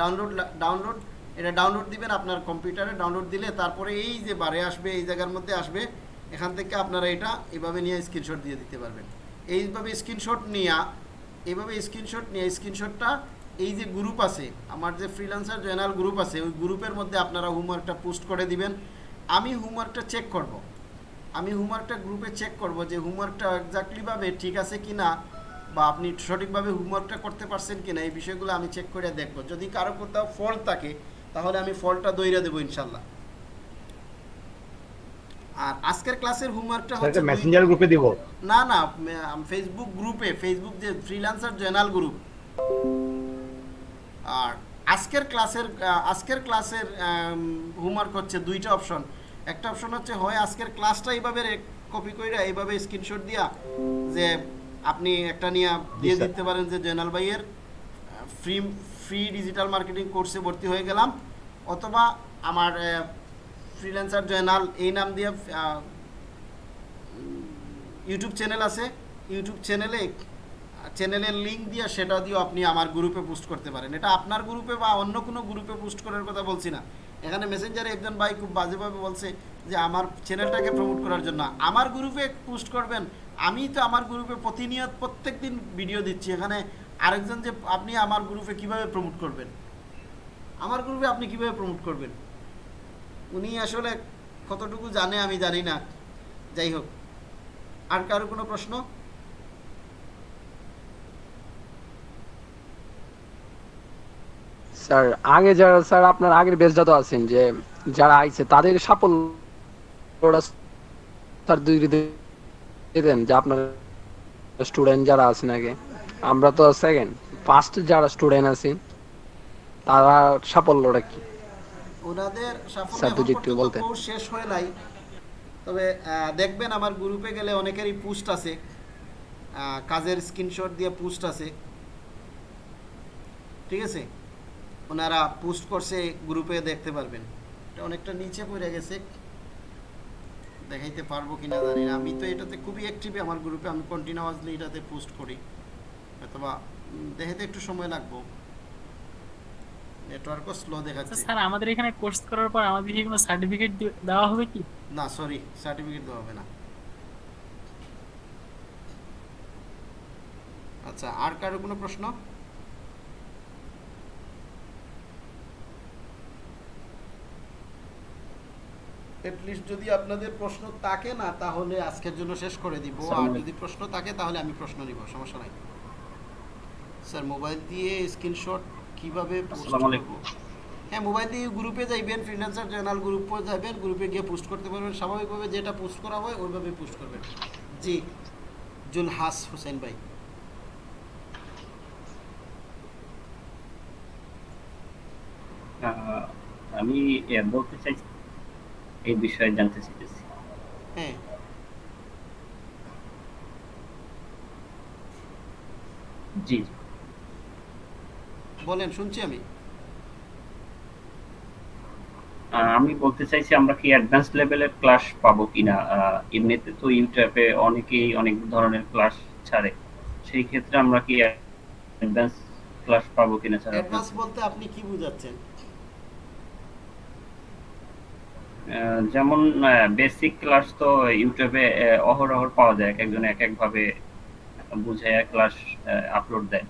ডাউনলোড ডাউনলোড এটা ডাউনলোড দিবেন আপনার কম্পিউটারে ডাউনলোড দিলে তারপরে এই যে বারে আসবে, এই জায়গার মধ্যে আসবে, এখান থেকে আপনারা এটা এভাবে নিয়ে স্ক্রিনশট দিয়ে দিতে পারবেন। এইভাবে স্ক্রিনশট নিয়ে, এইভাবে স্ক্রিনশট নিয়ে স্ক্রিনশটটা এই যে গ্রুপ আছে, আমার যে ফ্রিল্যান্সার জেনারেল গ্রুপ আছে, ওই গ্রুপের মধ্যে আপনারা হোমওয়ার্কটা পোস্ট করে দিবেন। আমি হোমওয়ার্কটা চেক করব। আমি হোমওয়ার্কটা গ্রুপে চেক করব যে হোমওয়ার্কটা এক্স্যাক্টলিভাবে ঠিক আছে কি না বা আপনি সঠিকভাবে হোমওয়ার্কটা করতে পারছেন কি না এই বিষয়গুলো আমি চেক করে দেখব। যদি কারও কোথাও ফল্ট থাকে তাহলে আমি ফল্টটা দইরা দেবো ইনশাল্লাহ। আর আজকের ক্লাসের হোমওয়ার্কটা হচ্ছে মেসেঞ্জার গ্রুপে দিব। না না ফেসবুক গ্রুপে ফেসবুক যে ফ্রিল্যান্সার জেনারেল গ্রুপ আর আজকের ক্লাসের আজকের ক্লাসের হোমওয়ার্ক হচ্ছে দুইটা অপশন একটা অপশন হচ্ছে হয় আজকের ক্লাসটা এইভাবে কপি কইরা এইভাবে স্ক্রিনশট দিয়া যে আপনি একটা নিয়ে দিয়ে দিতে পারেন যে জেনারেল ভাইয়ের ফ্রি ফ্রি ডিজিটাল মার্কেটিং কোর্সে ভর্তি হয়ে গেলাম। অথবা আমার ফ্রিল্যান্সার জয়নাল এই নাম দিয়ে ইউটিউব চ্যানেল আছে। ইউটিউব চ্যানেলে চ্যানেলের লিঙ্ক দিয়ে সেটা দিয়েও আপনি আমার গ্রুপে পোস্ট করতে পারেন। এটা আপনার গ্রুপে বা অন্য কোনো গ্রুপে পোস্ট করার কথা বলছি না। এখানে মেসেঞ্জারে একজন ভাই খুব বাজেভাবে বলছে যে, আমার চ্যানেলটাকে প্রমোট করার জন্য। আমার গ্রুপে পোস্ট করবেন, আমি তো আমার গ্রুপে প্রতিনিয়ত প্রত্যেক দিন ভিডিও দিচ্ছি। এখানে আরেকজন যে আপনি আমার গ্রুপে কীভাবে প্রমোট করবেন? আমার গ্রুপে আপনি কীভাবে প্রমোট করবেন? উনি আসলে কতটুকু জানে আমি জানি না। যাই হোক, আর কারও কোনো প্রশ্ন? স্যার, আগে যারা, স্যার, আপনার আগের বেচটা তো আছেন, যে যারা আইছে, তাদের সাফল্যটা স্যার দুই যে আপনার স্টুডেন্ট যারা আছেন আগে। আমরা তো সেকেন্ড ফার্স্ট যারা স্টুডেন্ট আছেন তারা সাফল্যটা কি? ওনাদের সাফল্য একটু। কোর্স শেষ হয় নাই। তবে দেখবেন আমার গ্রুপে গেলে অনেকেরই পোস্ট আছে। কাজের স্ক্রিনশট দিয়ে পোস্ট আছে। ঠিক আছে? ওনারা পোস্ট করছে গ্রুপে দেখতে পারবেন। এটা অনেকটা নিচে পড়ে গেছে। দেখাইতে পারব কিনা জানি না। আমি তো এটাতে খুবই অ্যাক্টিভ আমার গ্রুপে আমি কন্টিনিউয়াসলি এটাতে পোস্ট করি। অথবা দেখাতে একটু সময় লাগবে। নেটওয়ার্কও স্লো দেখাচ্ছে। স্যার আমাদের এখানে কোর্স করার পর আমাদের কি কোনো সার্টিফিকেট দেওয়া হবে কি? না সরি সার্টিফিকেট দেওয়া হবে না। আচ্ছা আর কারও কোনো প্রশ্ন? লিস্ট যদি আপনাদের প্রশ্ন থাকে না তাহলে আজকের জন্য শেষ করে দিব। আর যদি প্রশ্ন থাকে তাহলে আমি প্রশ্ন নিব সমস্যা নাই। স্যার মোবাইল দিয়ে স্ক্রিনশট কীভাবে আসসালামু আলাইকুম। হ্যাঁ মোবাইল দিয়ে গ্রুপে যাইবেন ফ্রিল্যান্সার জেনারেল গ্রুপে যাবেন গ্রুপে গিয়ে পোস্ট করতে পারবেন। স্বাভাবিকভাবে যেটা পোস্ট করা হয় ওইভাবে পোস্ট করবেন। জি জুলহাস হোসেন ভাই। আমি বলতে চাইছি এই বিষয়ে জানতে চাইতেছি। হ্যাঁ। জি। বলেন শুনছি আমি। আমি বলতে চাইছি আমরা কি অ্যাডভান্স লেভেলের ক্লাস পাবো কিনা? এমনিতে তো ইউটিউবে অনেকেই অনেক ধরনের ক্লাস ছাড়ে। সেই ক্ষেত্রে আমরা কি অ্যাডভান্স ক্লাস পাবো কিনা স্যার অ্যাডভান্স বলতে আপনি কি বুঝাচ্ছেন? যেমন বেসিক ক্লাস তো ইউটিউবে অহরহ পাওয়া যায়। এক একজন এক এক ভাবে বুঝে ক্লাস আপলোড দেয়।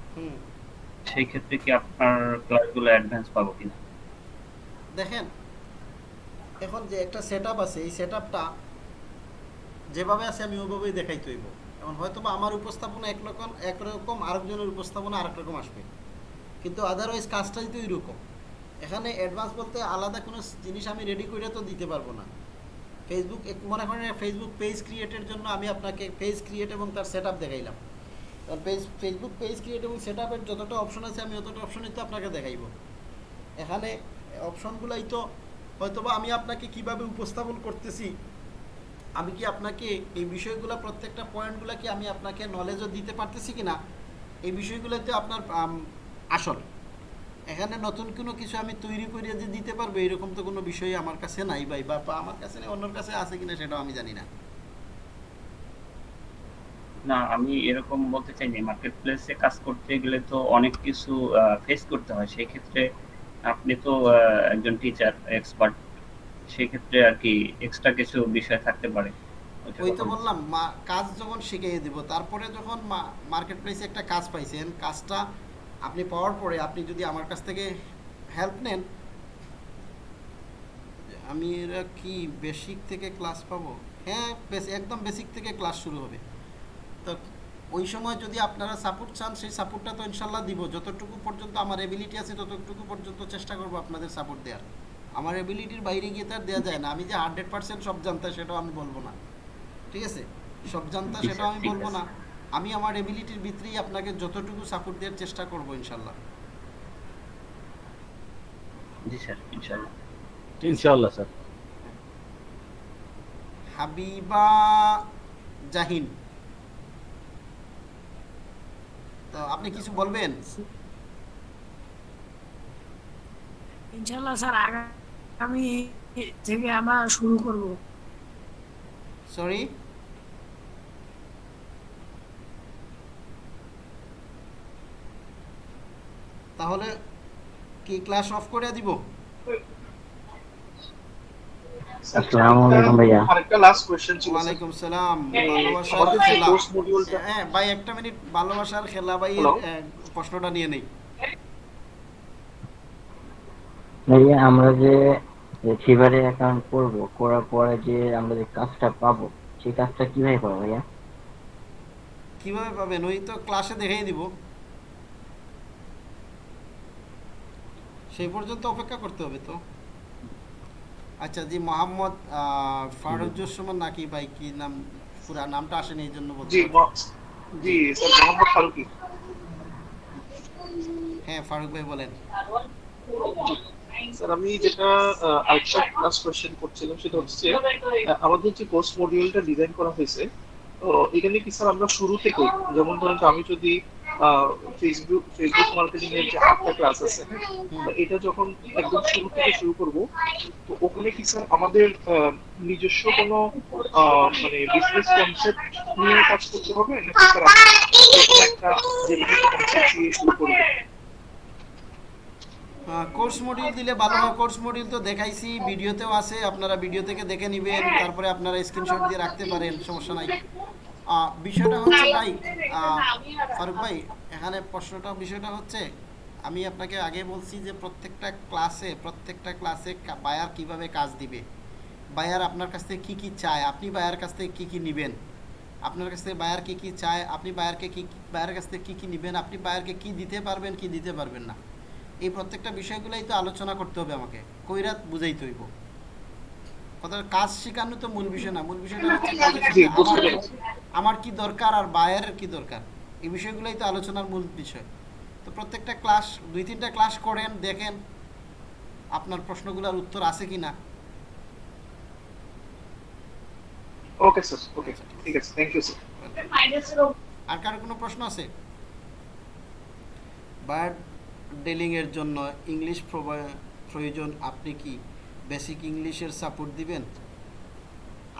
সেই ক্ষেত্রে কি আপনার ক্লাসগুলো অ্যাডভান্স পাবো কিনা? দেখেন, এখন যে একটা সেট আছে, এই সেট যেভাবে আছে আমি ওইভাবেই দেখাইতে হইব। এখন হয়তো বা আমার উপস্থাপনা একরকম একরকম আরেকজনের উপস্থাপনা আরেক রকম আসবে। কিন্তু আদারওয়াইজ কাজটাই তো রকম এখানে অ্যাডভান্স বলতে আলাদা কোনো জিনিস আমি রেডি করে তো দিতে পারব না। ফেসবুক মনে করেন ফেসবুক পেজ ক্রিয়েটের জন্য আমি আপনাকে পেজ ক্রিয়েট এবং তার সেট দেখাইলাম। পেজ ফেসবুক পেজ ক্রিয়েট এবং সেট আপের যতটা অপশন আছে, আমি অতটা অপশনই তো আপনাকে দেখাইব। এখানে অপশনগুলাই তো হয়তোবা আমি আপনাকে কীভাবে উপস্থাপন করতেছি, আমি কি আপনাকে এই বিষয়গুলো প্রত্যেকটা পয়েন্টগুলো কি আমি আপনাকে নলেজও দিতে পারতেছি কি না এই বিষয়গুলোতে আপনার আসল। এখানে নতুন কোনো কিছু আমি তৈরি করে যে দিতে পারব, এরকম তো কোনো বিষয় আমার কাছে নাই বা আমার কাছে নেই, অন্যর কাছে আছে কিনা সেটাও আমি জানি না। না আমি এরকম বলতে চাই না। মার্কেট প্লেসে কাজ করতে গেলে তো অনেক কিছু ফেস করতে হয়। সেই ক্ষেত্রে আপনি তো একজন টিচার এক্সপার্ট সেই ক্ষেত্রে আর কি এক্সট্রা কিছু বিষয় থাকতে পারে। ওই তো বললাম কাজ যখন শিখিয়ে দিব তারপরে যখন মার্কেট প্লেসে একটা কাজ পাইছেন কাজটা আপনি পাওয়ার পরে আপনি যদি আমার কাছ থেকে হেল্প নেন আমি এরা কি বেসিক থেকে ক্লাস পাবো? হ্যাঁ একদম বেসিক থেকে ক্লাস শুরু হবে। তো ওই সময় যদি আপনারা সাপোর্ট চান সেই সাপোর্টটা তো ইনশাল্লাহ দিব। যতটুকু পর্যন্ত আমার এবিলিটি আছে ততটুকু পর্যন্ত চেষ্টা করব আপনাদের সাপোর্ট দেওয়ার। আমার এবিলিটির বাইরে গিয়ে তো আর দেওয়া যায় না। আমি যে হান্ড্রেড পার্সেন্ট সব জানতা সেটাও আমি বলব না। ঠিক আছে? সব জানতা সেটাও আমি বলব না। আমি আমার এবিলিটির ভিতরেই আপনাকে যতটুকু সাপোর্ট দেওয়ার চেষ্টা করব ইনশাল্লাহ। জি স্যার ইনশাআল্লাহ ইনশাআল্লাহ স্যার। হাবিবা জাহিন। তো আপনি কিছু বলবেন? ইনশাল্লাহ স্যার আগামী থেকে আমরা শুরু করব। সরি তাহলে কি ক্লাস অফ করে দিব? আসসালামু আলাইকুম ভাইয়া। আরেকটা লাস্ট কোশ্চেন ছিল। ওয়ালাইকুম সালাম। ভালোবাসার খেলা। হ্যাঁ ভাই একটা মিনিট। ভালোবাসার খেলা ভাই প্রশ্নটা নিয়ে নেই। ভাইয়া আমরা যে ফিভারে অ্যাকাউন্ট করব করার পরে যে আমরা যে কাজটা পাবো সেই কাজটা কীভাবে পাবো ভাইয়া? কীভাবে পাবেন? ওই তো ক্লাসে দেখাই দিব। সেই পর্যন্ত অপেক্ষা করতে হবে তো। আচ্ছা জি মোহাম্মদ আহ, নাকি ভাই কি নাম? পুরা নামটা আসেনি এই জন্য বলতে জি জি স্যার মোহাম্মদ ফারুকি। হ্যাঁ ফারুক ভাই বলেন। স্যার আমি যেটা আরেকটা লাস্ট কোশ্চেন করছিলাম সেটা হচ্ছে আমাদের যে কোর্স মডিউলটা ডিজাইন করা হয়েছে তো এখানে কি স্যার আমরা শুরু থেকে যেমন ধরেন আমি যদি ফেসবুক ফেসবুক মার্কেটিং এর যে আটটা ক্লাস আছে এটা যখন একদম শুরু থেকে শুরু করব তো ওখানে কি স্যার আমাদের নিজস্ব কোনো মানে বিজনেস কনসেপ্ট নিয়ে কাজ করতে হবে নাকি স্যার একটা জেনারেল কনসেপ্ট দিয়ে শুরু করব? কোর্স মডিউল দিলে ভালো হয়। কোর্স মডিউল তো দেখাইছি ভিডিওতেও আছে আপনারা ভিডিও থেকে দেখে নেবেন তারপরে আপনারা স্ক্রিনশট দিয়ে রাখতে পারেন সমস্যা নাই। বিষয়টা হচ্ছে ভাই ফারুক ভাই এখানে প্রশ্নটা বিষয়টা হচ্ছে আমি আপনাকে আগে বলছি যে প্রত্যেকটা ক্লাসে প্রত্যেকটা ক্লাসে বায়ার কীভাবে কাজ দিবে? বায়ার আপনার কাছ থেকে কী কী চায়? আপনি বায়ার কাছ থেকে কী কী নেবেন? আপনার কাছ থেকে বায়ার কী কী চায়? আপনি বায়ারকে কী বায়ার কাছ থেকে কী কী নেবেন? আপনি বায়ারকে কী দিতে পারবেন কী দিতে পারবেন না? এই প্রত্যেকটা বিষয়গুলোই তো আলোচনা করতে হবে আমাকে। কইরাত বুঝাইতে হইব। কথা কাজ শেখানো তো মূল বিষয় না মূল বিষয়টা হচ্ছে আমার- কি দরকার আর বায়ের কি দরকার? এই বিষয়গুলোই তো আলোচনার মূল বিষয়। তো প্রত্যেকটা ক্লাস দুই তিনটা ক্লাস করেন দেখেন আপনার প্রশ্নগুলোর উত্তর আছে কি না ওকে স্যার ওকে ঠিক আছে। থ্যাংক ইউ স্যার আর কারও কোনো প্রশ্ন আছে? বার্ড ডেলিং এর জন্য ইংলিশ প্রয়োজন আপনি কি? বেসিক ইংলিশের সাপোর্ট দিবেন?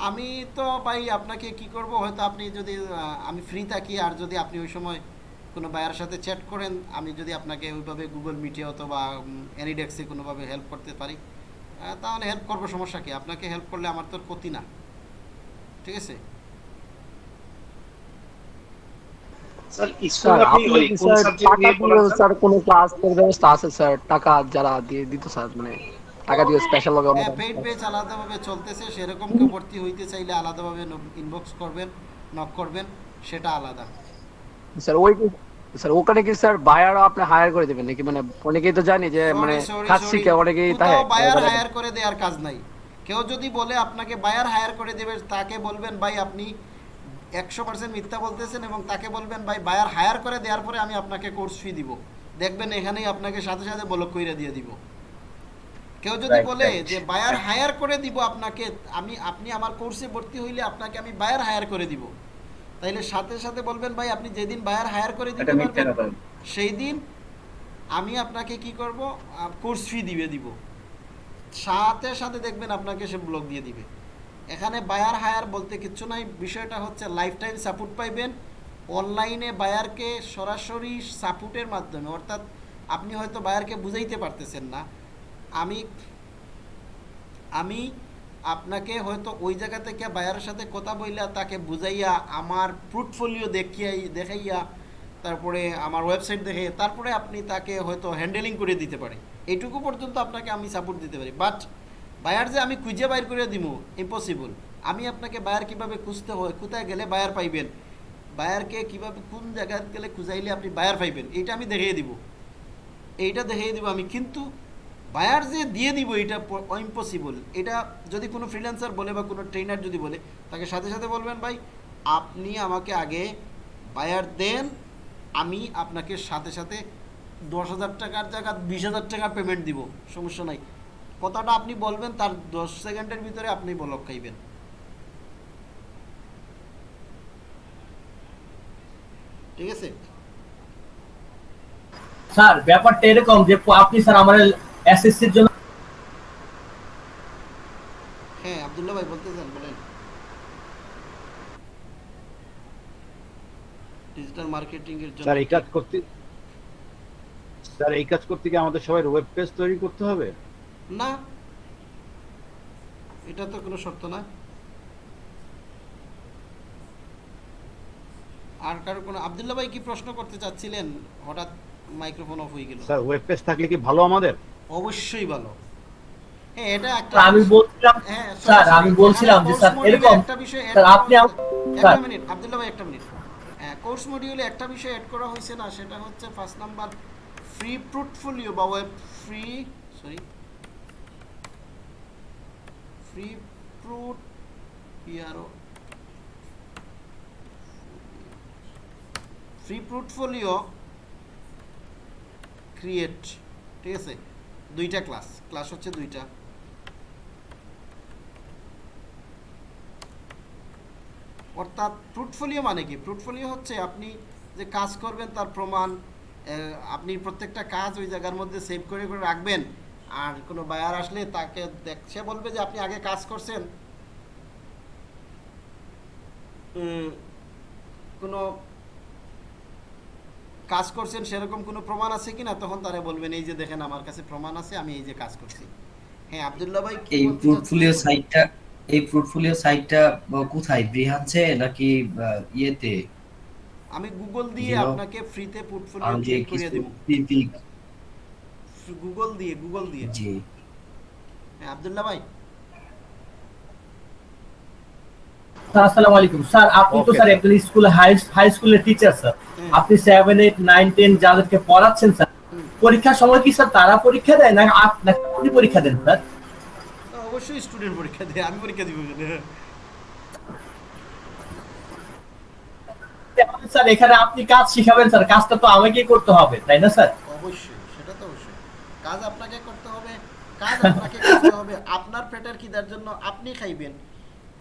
আমি তো ভাই আপনাকে কি করব? হয়তো আপনি যদি আমি ফ্রি থাকি আর যদি আপনি ওই সময় কোনো বায়ার সাথে চ্যাট করেন আমি যদি আপনাকে ওইভাবে গুগল মিটে অথবা অ্যানিডেক্সে কোনোভাবে হেল্প করতে পারি তাহলে হেল্প করব সমস্যা কি? আপনাকে হেল্প করলে আমার তোর ক্ষতি না। ঠিক আছে? স্যার কোনো ক্লাসের ব্যবস্থা আছে স্যার? টাকা যারা দিয়ে দিত স্যার মানে টাকা দিয়ে স্পেশাল অন্য পেইড বেচ আলাদাভাবে চলতেছে সেরকম কেউ ভর্তি হইতে চাইলে আলাদাভাবে ইনবক্স করবেন নক করবেন সেটা আলাদা। স্যার ওই স্যার ওখানে কি স্যার বায়ারও আপনি হায়ার করে দেবেন নাকি? মানে অনেকেই তো জানি যে মানে কাজ শিখে অনেকেই তাই বায়ার হায়ার করে দেওয়ার কাজ নাই। কেউ যদি বলে আপনাকে বায়ার হায়ার করে দেবে তাকে বলবেন ভাই আপনি একশো পার্সেন্ট মিথ্যা বলতেছেন এবং তাকে বলবেন ভাই বায়ার হায়ার করে দেওয়ার পরে আমি আপনাকে কোর্স ফি দিব। দেখবেন এখানেই আপনাকে সাথে সাথে বলক কইরা দিয়ে দিব। কেউ যদি বলে যে বায়ার হায়ার করে দিব আপনাকে আমি আপনি আমার কোর্সে ভর্তি হইলে আপনাকে আমি বায়ার হায়ার করে দিব। তাইলে সাথে সাথে বলবেন ভাই আপনি যেদিন বায়ার হায়ার করে দিতে পারবেন সেই দিন আমি আপনাকে কি করব? কোর্স ফি দিবে দিব। সাথে সাথে দেখবেন আপনাকে সে ব্লক দিয়ে দিবে। এখানে বায়ার হায়ার বলতে কিচ্ছু নাই। বিষয়টা হচ্ছে লাইফ টাইম সাপোর্ট পাইবেন অনলাইনে বায়ারকে সরাসরি সাপোর্টের মাধ্যমে অর্থাৎ আপনি হয়তো বায়ারকে বুঝাইতে পারতেছেন না। আমি আমি আপনাকে হয়তো ওই জায়গা থেকে বায়ারের সাথে কথা বইলা তাকে বুঝাইয়া আমার পোর্টফোলিও দেখিয়াই, দেখাইয়া তারপরে আমার ওয়েবসাইট দেখে তারপরে আপনি তাকে হয়তো হ্যান্ডেলিং করে দিতে পারে। এইটুকু পর্যন্ত আপনাকে আমি সাপোর্ট দিতে পারি। বাট বায়ার যে আমি খুঁজে বাইর করে দিব ইম্পসিবল আমি আপনাকে বায়ার কীভাবে খুঁজতে হয়, কোথায় গেলে বায়ার পাইবেন? বায়ারকে কীভাবে, কোন জায়গায় গেলে খুঁজাইলে আপনি বায়ার পাইবেন? এইটা আমি দেখিয়ে দিব। এইটা দেখিয়ে দিব আমি। কিন্তু বায়ার যে দিয়ে দিব এটা ইম্পসিবল এটা যদি কোনো ফ্রিল্যান্সার বলে বা কোনো ট্রেনার যদি বলে, তাকে সাথে সাথে বলবেন, ভাই, আপনি আমাকে আগে বায়ার দেন, আমি আপনাকে সাথে সাথে দশ হাজার টাকার জায়গা, বিশ হাজার টাকা পেমেন্ট দিব, সমস্যা নাই। কথাটা আপনি বলবেন, তার দশ সেকেন্ডের ভিতরে আপনি বলক খাইবেন। ঠিক আছে? স্যার, ব্যাপারটা এরকম যে আপনি, স্যার, আমার এসএসসির জন্য হ্যাঁ আবদুল্লাহ ভাই বলতেছেন বলেন। ডিজিটাল মার্কেটিং এর জন্য স্যার এই কাজ করতে স্যার এই কাজ করতে কি আমাদের সবাই ওয়েব পেজ তৈরি করতে হবে? না। এটা তো কোনো শর্ত না। আর কারও কোনো আবদুল্লাহ ভাই কি প্রশ্ন করতে চাচ্ছিলেন? হঠাৎ মাইক্রোফোন অফ হয়ে গেল। স্যার ওয়েব পেজ থাকলে কি ভালো আমাদের? অবশ্যই ভালো। হ্যাঁ এটা একটা আমি বলছিলাম হ্যাঁ, স্যার আমি বলছিলাম যে স্যার এরকম একটা বিষয় স্যার আপনি একটা মিনিট আব্দুল্লাহ ভাই একটা মিনিট হ্যাঁ কোর্স মডিউলে একটা বিষয় অ্যাড করা হয়েছে না সেটা হচ্ছে ফার্স্ট নাম্বার ফ্রি পোর্টফোলিও বা web free sorry free প্রুট P R O free portfolio create ঠিক আছে? দুইটা ক্লাস ক্লাস হচ্ছে দুইটা। অর্থাৎ পোর্টফোলিও মানে কি? পোর্টফোলিও হচ্ছে আপনি যে কাজ করবেন তার প্রমাণ আপনি প্রত্যেকটা কাজ ওই জায়গার মধ্যে সেভ করে করে রাখবেন। আর কোনো বায়ার আসলে তাকে দেখ, সে বলবে যে আপনি আগে কাজ করছেন। কোনো কাজ করছেন সেরকম কোনো প্রমাণ আছে কিনা? তখন তারা বলবেন এই যে দেখেন আমার কাছে প্রমাণ আছে আমি এই যে কাজ করছি। হ্যাঁ আব্দুল্লাহ ভাই এই পোর্টফোলিও সাইটটা এই পোর্টফোলিও সাইটটা কোথায়? ব্রিহানছে নাকি ইয়েতে? আমি গুগল দিয়ে. আপনাকে ফ্রিতে পোর্টফোলিও আমি ক্রিয়েট করিয়ে কিছু দেব। গুগল দিয়ে গুগল দিয়ে। জি। হ্যাঁ আব্দুল্লাহ ভাই স্যার আসসালামু আলাইকুম। স্যার আপনি তো স্যার একজন স্কুল হাই হাই স্কুলের টিচার স্যার আপনি সেভেন এইট নাইন টেন যাদেরকে পড়াচ্ছেন স্যার পরীক্ষার সময় কি স্যার তারা পরীক্ষা দেয় না আপনি পরীক্ষা দেন স্যার অবশ্যই স্টুডেন্ট পরীক্ষা দেয় আমি পরীক্ষা দিব স্যার এখানে আপনি কাজ শিখাবেন স্যার কাজটা তো আমাকেই করতে হবে তাই না স্যার অবশ্যই সেটা তো অবশ্যই। কাজ আপনাকে করতে হবে কাজ আপনাকে করতে হবে আপনার পেটের খিদার জন্য আপনি খাইবেন।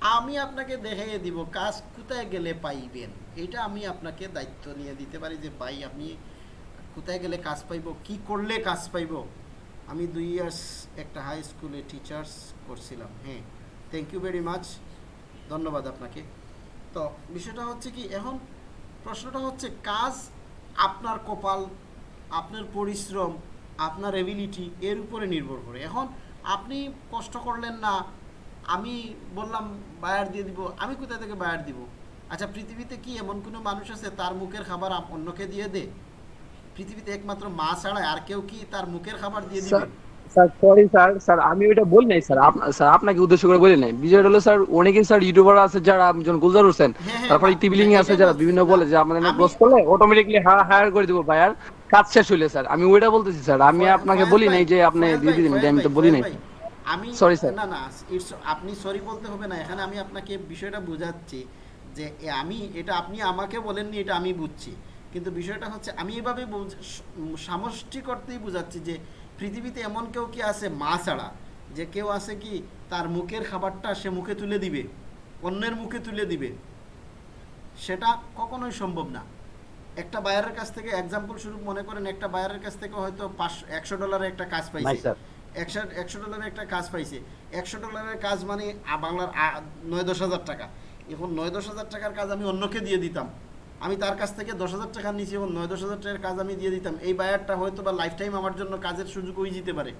আমি আপনাকে দেখাইয়ে দিব কাজ কোথায় গেলে পাইবেন। এটা আমি আপনাকে দায়িত্ব নিয়ে দিতে পারি যে, ভাই আপনি কোথায় গেলে কাজ পাইব? কি করলে কাজ পাইব? আমি দুই ইয়ার্স একটা হাই স্কুলে টিচার্স করছিলাম হ্যাঁ। থ্যাংক ইউ ভেরি মাচ ধন্যবাদ আপনাকে। তো বিষয়টা হচ্ছে কি, এখন প্রশ্নটা হচ্ছে, কাজ আপনার কপাল, আপনার পরিশ্রম, আপনার এবিলিটি এর উপরে নির্ভর করে। এখন আপনি কষ্ট করলেন না আমি বললাম বায়ার দিয়ে দিব। আমি কোথা থেকে বায়ার দিব? আচ্ছা পৃথিবীতে কি এমন কোনো মানুষ আছে তার মুখের খাবার অন্যকে দিয়ে দে? পৃথিবীতে একমাত্র মা ছাড়া আর কেউ কি তার মুখের খাবার দিয়ে দিবে? Sir sir sorry sir sir আমি ওইটা বলি নাই স্যার। স্যার আপনাকে উদ্দেশ্য করে বলি নাই। বিষয়টা হলো স্যার অনেকেই স্যার ইউটিউবার আছে যারা যেমন গুলজার হোসেন হ্যাঁ, তারপরে আছে যারা বিভিন্ন বলে যে আমাদের ক্লোজ করলে অটোমেটিকলি হায়ার করে দিব ভাই আর কাজ শেষ হইলে স্যার আমি ওইটা বলতেছি স্যার। আমি আপনাকে বলি নাই যে আপনি দিয়ে এটা আমি তো বলি নাই। আমি. না না আপনি সরি বলতে হবে না। এখানে আমি আপনাকে বিষয়টা বোঝাচ্ছি যে আমি এটা আপনি আমাকে বলেননি এটা আমি বুঝছি। কিন্তু বিষয়টা হচ্ছে আমি এভাবে বুঝ- উম, সামষ্টিক অর্থেই বোঝাচ্ছি যে পৃথিবীতে এমন কেউ কি আছে মা ছাড়া যে কেউ আছে কি তার মুখের খাবারটা সে মুখে তুলে দিবে অন্যের মুখে তুলে দিবে। সেটা কখনোই সম্ভব না। একটা বায়ারের কাছ থেকে এক্সাম্পল স্বরূপ মনে করেন একটা বায়ারের কাছ থেকে হয়তো পাঁচশো একশো ডলারের একটা কাজ পাইছে। একশো একশো ডলারের একটা কাজ পাইছে। একশো ডলারের কাজ মানে বাংলার নয়, দশ হাজার টাকা। এখন নয়, দশ হাজার টাকার কাজ আমি অন্যকে দিয়ে দিতাম। আমি তার কাছ থেকে দশ হাজার টাকা নিয়েছি এবং নয়, দশ হাজার টাকার কাজ আমি দিয়ে দিতাম। এই বায়ারটা হয়তো বা লাইফ টাইম আমার জন্য কাজের সুযোগ হয়ে যেতে পারে।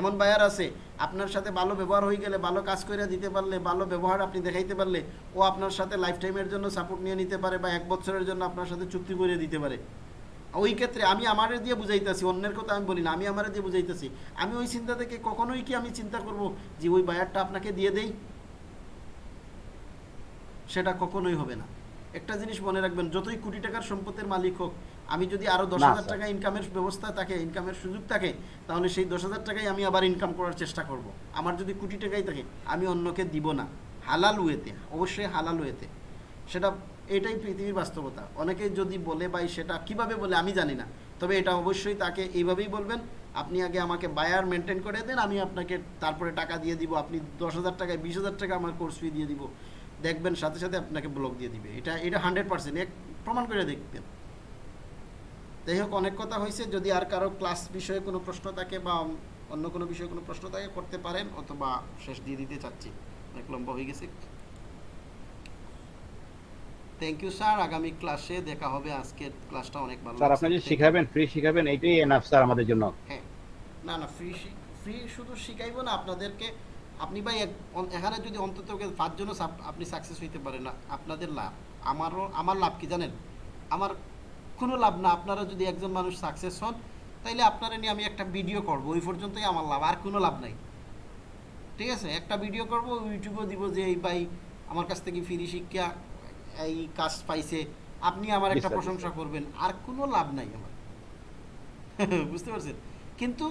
এমন বায়ার আছে, আপনার সাথে ভালো ব্যবহার হয়ে গেলে, ভালো কাজ করে দিতে পারলে, ভালো ব্যবহার আপনি দেখাইতে পারলে, ও আপনার সাথে লাইফ টাইমের জন্য সাপোর্ট নিয়ে নিতে পারে বা এক বছরের জন্য আপনার সাথে চুক্তি করে দিতে পারে। ওই ক্ষেত্রে আমি আমারে দিয়ে বুঝাইতেছি অন্যের কথা আমি বলি না আমি আমারে দিয়ে বুঝাইতেছি। আমি ওই চিন্তা থেকে কখনোই কি আমি চিন্তা করব যে ওই বায়ারটা আপনাকে দিয়ে দেই? সেটা কখনোই হবে না। একটা জিনিস মনে রাখবেন যতই কোটি টাকার সম্পত্তির মালিক হোক আমি যদি আরও দশ হাজার টাকা ইনকামের ব্যবস্থা থাকে ইনকামের সুযোগ থাকে তাহলে সেই দশ হাজার টাকাই আমি আবার ইনকাম করার চেষ্টা করব। আমার যদি কোটি টাকাই থাকে আমি অন্যকে দিব না। হালাল ওয়েতে অবশ্যই হালাল ওয়েতে। সেটা এটাই পৃথিবীর বাস্তবতা। অনেকে যদি বলে ভাই সেটা কীভাবে বলে আমি জানি না। তবে এটা অবশ্যই তাকে এইভাবেই বলবেন, আপনি আগে আমাকে বায়ার মেনটেন করে দেন, আমি আপনাকে তারপরে টাকা দিয়ে দিব, আপনি দশ হাজার টাকায় বিশ হাজার টাকা আমার কোর্স ফি দিয়ে দিব। দেখবেন সাথে সাথে আপনাকে ব্লক দিয়ে দিবে। এটা এটা হান্ড্রেড পার্সেন্ট এক প্রমাণ করে দেখবেন। যাই হোক, অনেক কথা হয়েছে। যদি আর কারও ক্লাস বিষয়ে কোনো প্রশ্ন থাকে বা অন্য কোনো বিষয়ে কোনো প্রশ্ন থাকে, করতে পারেন, অথবা শেষ দিয়ে দিতে চাচ্ছি। অনেক লম্বা হয়ে গেছে। থ্যাংক ইউ স্যার আগামী ক্লাসে দেখা হবে। আজকের ক্লাসটা অনেক ভালো স্যার আপনি যে শিখাবেন ফ্রি শিখাবেন এইটাই এনাফ স্যার আমাদের জন্য। হ্যাঁ। না না ফ্রি ফ্রি শুধু শিখাইবো না আপনাদেরকে আপনি ভাই এখানে যদি অন্তত পাঁচজনও সাপ- আপনি সাকসেস হইতে পারেন না আপনাদের লাভ। আমারও আমার লাভ কি জানেন? আমার কোনো লাভ না আপনারা যদি একজন মানুষ সাকসেস হন তাইলে আপনারা নিয়ে আমি একটা ভিডিও করব ওই পর্যন্তই আমার লাভ আর কোনো লাভ নাই। ঠিক আছে? একটা ভিডিও করব ইউটিউবেও দিব যে এই ভাই আমার কাছ থেকে ফ্রি শিক্ষা এই কাজ পাইছে আপনি আমার একটা প্রশংসা করবেন আর কোনো লাভ নাই আমার। বুঝতে পারছেন? কিন্তু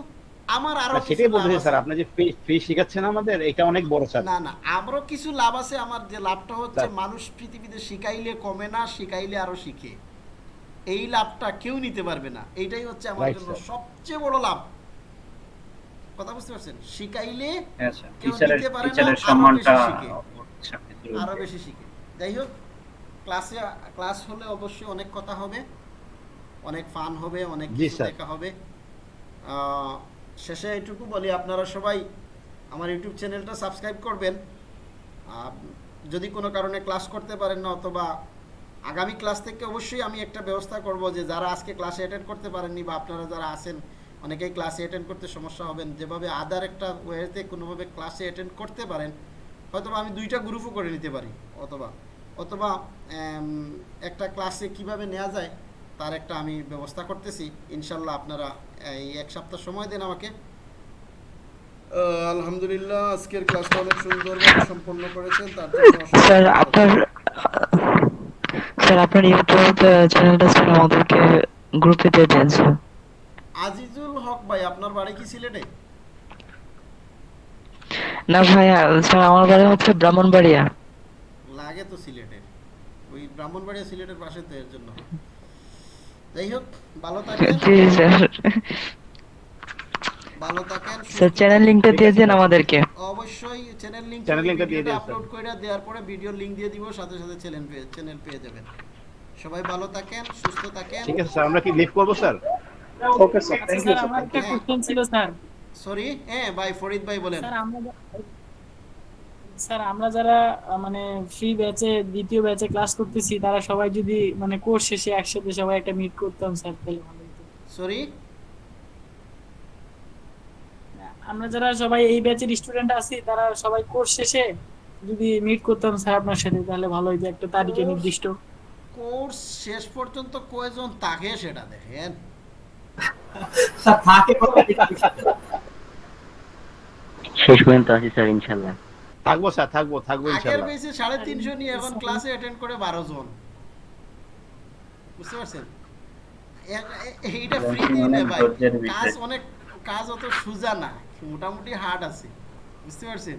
আমার আরও সেটাই বলতেছি স্যার আপনি যে ফ্রি শিখাচ্ছেন আমাদের এটা অনেক বড় স্যার না না আমারও কিছু লাভ আছে আমার যে লাভটা হচ্ছে মানুষ পৃথিবীতে শিখাইলে কমে না শিখাইলে আরও শিখে। এই লাভটা কেউ নিতে পারবে না এইটাই হচ্ছে আমার জন্য সবচেয়ে বড় লাভ। কথা বুঝতে পারছেন? শিখাইলে হ্যাঁ স্যার। কেউ টিচারের নিতে পারে না। আরও বেশি শিখে। যাই হোক ক্লাসে ক্লাস হলে অবশ্যই অনেক কথা হবে অনেক ফান হবে অনেক কিছু দেখা হবে। শেষে এইটুকু বলি আপনারা সবাই আমার ইউটিউব চ্যানেলটা সাবস্ক্রাইব করবেন। যদি কোনো কারণে ক্লাস করতে পারেন না অথবা আগামী ক্লাস থেকে অবশ্যই আমি একটা ব্যবস্থা করব যে যারা আজকে ক্লাসে অ্যাটেন্ড করতে পারেননি বা আপনারা যারা আছেন অনেকেই ক্লাসে অ্যাটেন্ড করতে সমস্যা হবেন। যেভাবে আদার একটা ওয়েতে কোনোভাবে ক্লাসে অ্যাটেন্ড করতে পারেন হয়তোবা আমি দুইটা গ্রুপও করে নিতে পারি অথবা। অথবা একটা ক্লাসে কীভাবে নেওয়া যায় তার একটা আমি ব্যবস্থা করতেছি। ইনশাল্লাহ আপনারা এই এক সপ্তাহ সময় দেন আমাকে। আলহামদুলিল্লাহ আজকের ক্লাসটা অনেক সুন্দরভাবে সম্পন্ন করেছেন তার জন্য স্যার আপনার স্যার আপনার ইউটিউব চ্যানেলটা স্যার আমাদেরকে গ্রুপে দিয়ে দেন স্যার। আজিজুল হক ভাই আপনার বাড়ি কি সিলেটে? না ভাইয়া স্যার আমার বাড়ি হচ্ছে ব্রাহ্মণবাড়িয়া। লাগে তো সিলেটের ওই ব্রাহ্মণবাড়িয়া সিলেটের পাশে তো এর জন্য। যাই হোক ভালো থাকেন। জি স্যার। ভালো থাকেন স্যার চ্যানেল লিঙ্কটা দিয়ে দেন আমাদেরকে। অবশ্যই চ্যানেল লিংক Channel link টা দিয়ে দিন, আপলোড করে দেওয়ার পরে ভিডিও লিংক দিয়ে দিব সাথে সাথে চ্যানেল পেয়ে চ্যানেল পেয়ে যাবেন। সবাই ভালো থাকেন সুস্থ থাকেন। ঠিক আছে স্যার আমরা কি লিভ করব sir? Okay sir thank you sir আমার একটা কোশ্চেন ছিল স্যার। সরি হ্যাঁ ভাই ফরিদ ভাই বলেন। স্যার আমরা স্যার আমরা যারা মানে ফ্রি ব্যাচে দ্বিতীয় ব্যাচে ক্লাস করতেছি তারা সবাই যদি মানে কোর্স শেষে একসাথে সবাই একটা মিট করতাম স্যার তাহলে ভালো হতো। সরি আমরা যারা সবাই এই ব্যাচের স্টুডেন্ট আছি তারা সবাই কোর্স শেষে যদি মিট করতাম স্যার আপনার সাথে তাহলে ভালো হতো একটা তারিখে নির্দিষ্ট। কোর্স শেষ পর্যন্ত কয়জন থাকে সেটা দেখেন। স্যার থাকে। শেষ পর্যন্ত আছি স্যার ইনশাল্লাহ। থাকব স্যার থাকব থাকব ইনশাআল্লাহ আগের বেসে সাড়ে তিনশো নিয়ে এখন ক্লাসে অ্যাটেন্ড করে বারো জন। বুঝতে পারছেন? এইটা ফ্রি দিয়ে অনেক নেয় ভাই। কাজ অনেক কাজ অত সোজা না মোটামুটি হার্ড আছে। বুঝতে পারছেন?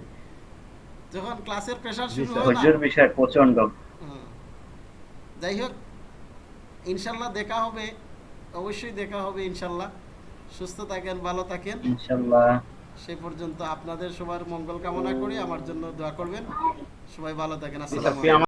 যখন ক্লাসের প্রেশার জি শুরু হয় না। ধৈর্যের বিষয় প্রচণ্ড যাই হোক ইনশাল্লাহ দেখা হবে অবশ্যই দেখা হবে ইনশাল্লাহ। সুস্থ থাকেন ভালো থাকেন। ইনশাল্লাহ। সে পর্যন্ত আপনাদের সবার মঙ্গল কামনা করি। আমার জন্য দোয়া করবেন। সবাই ভালো থাকেন। আসসালামু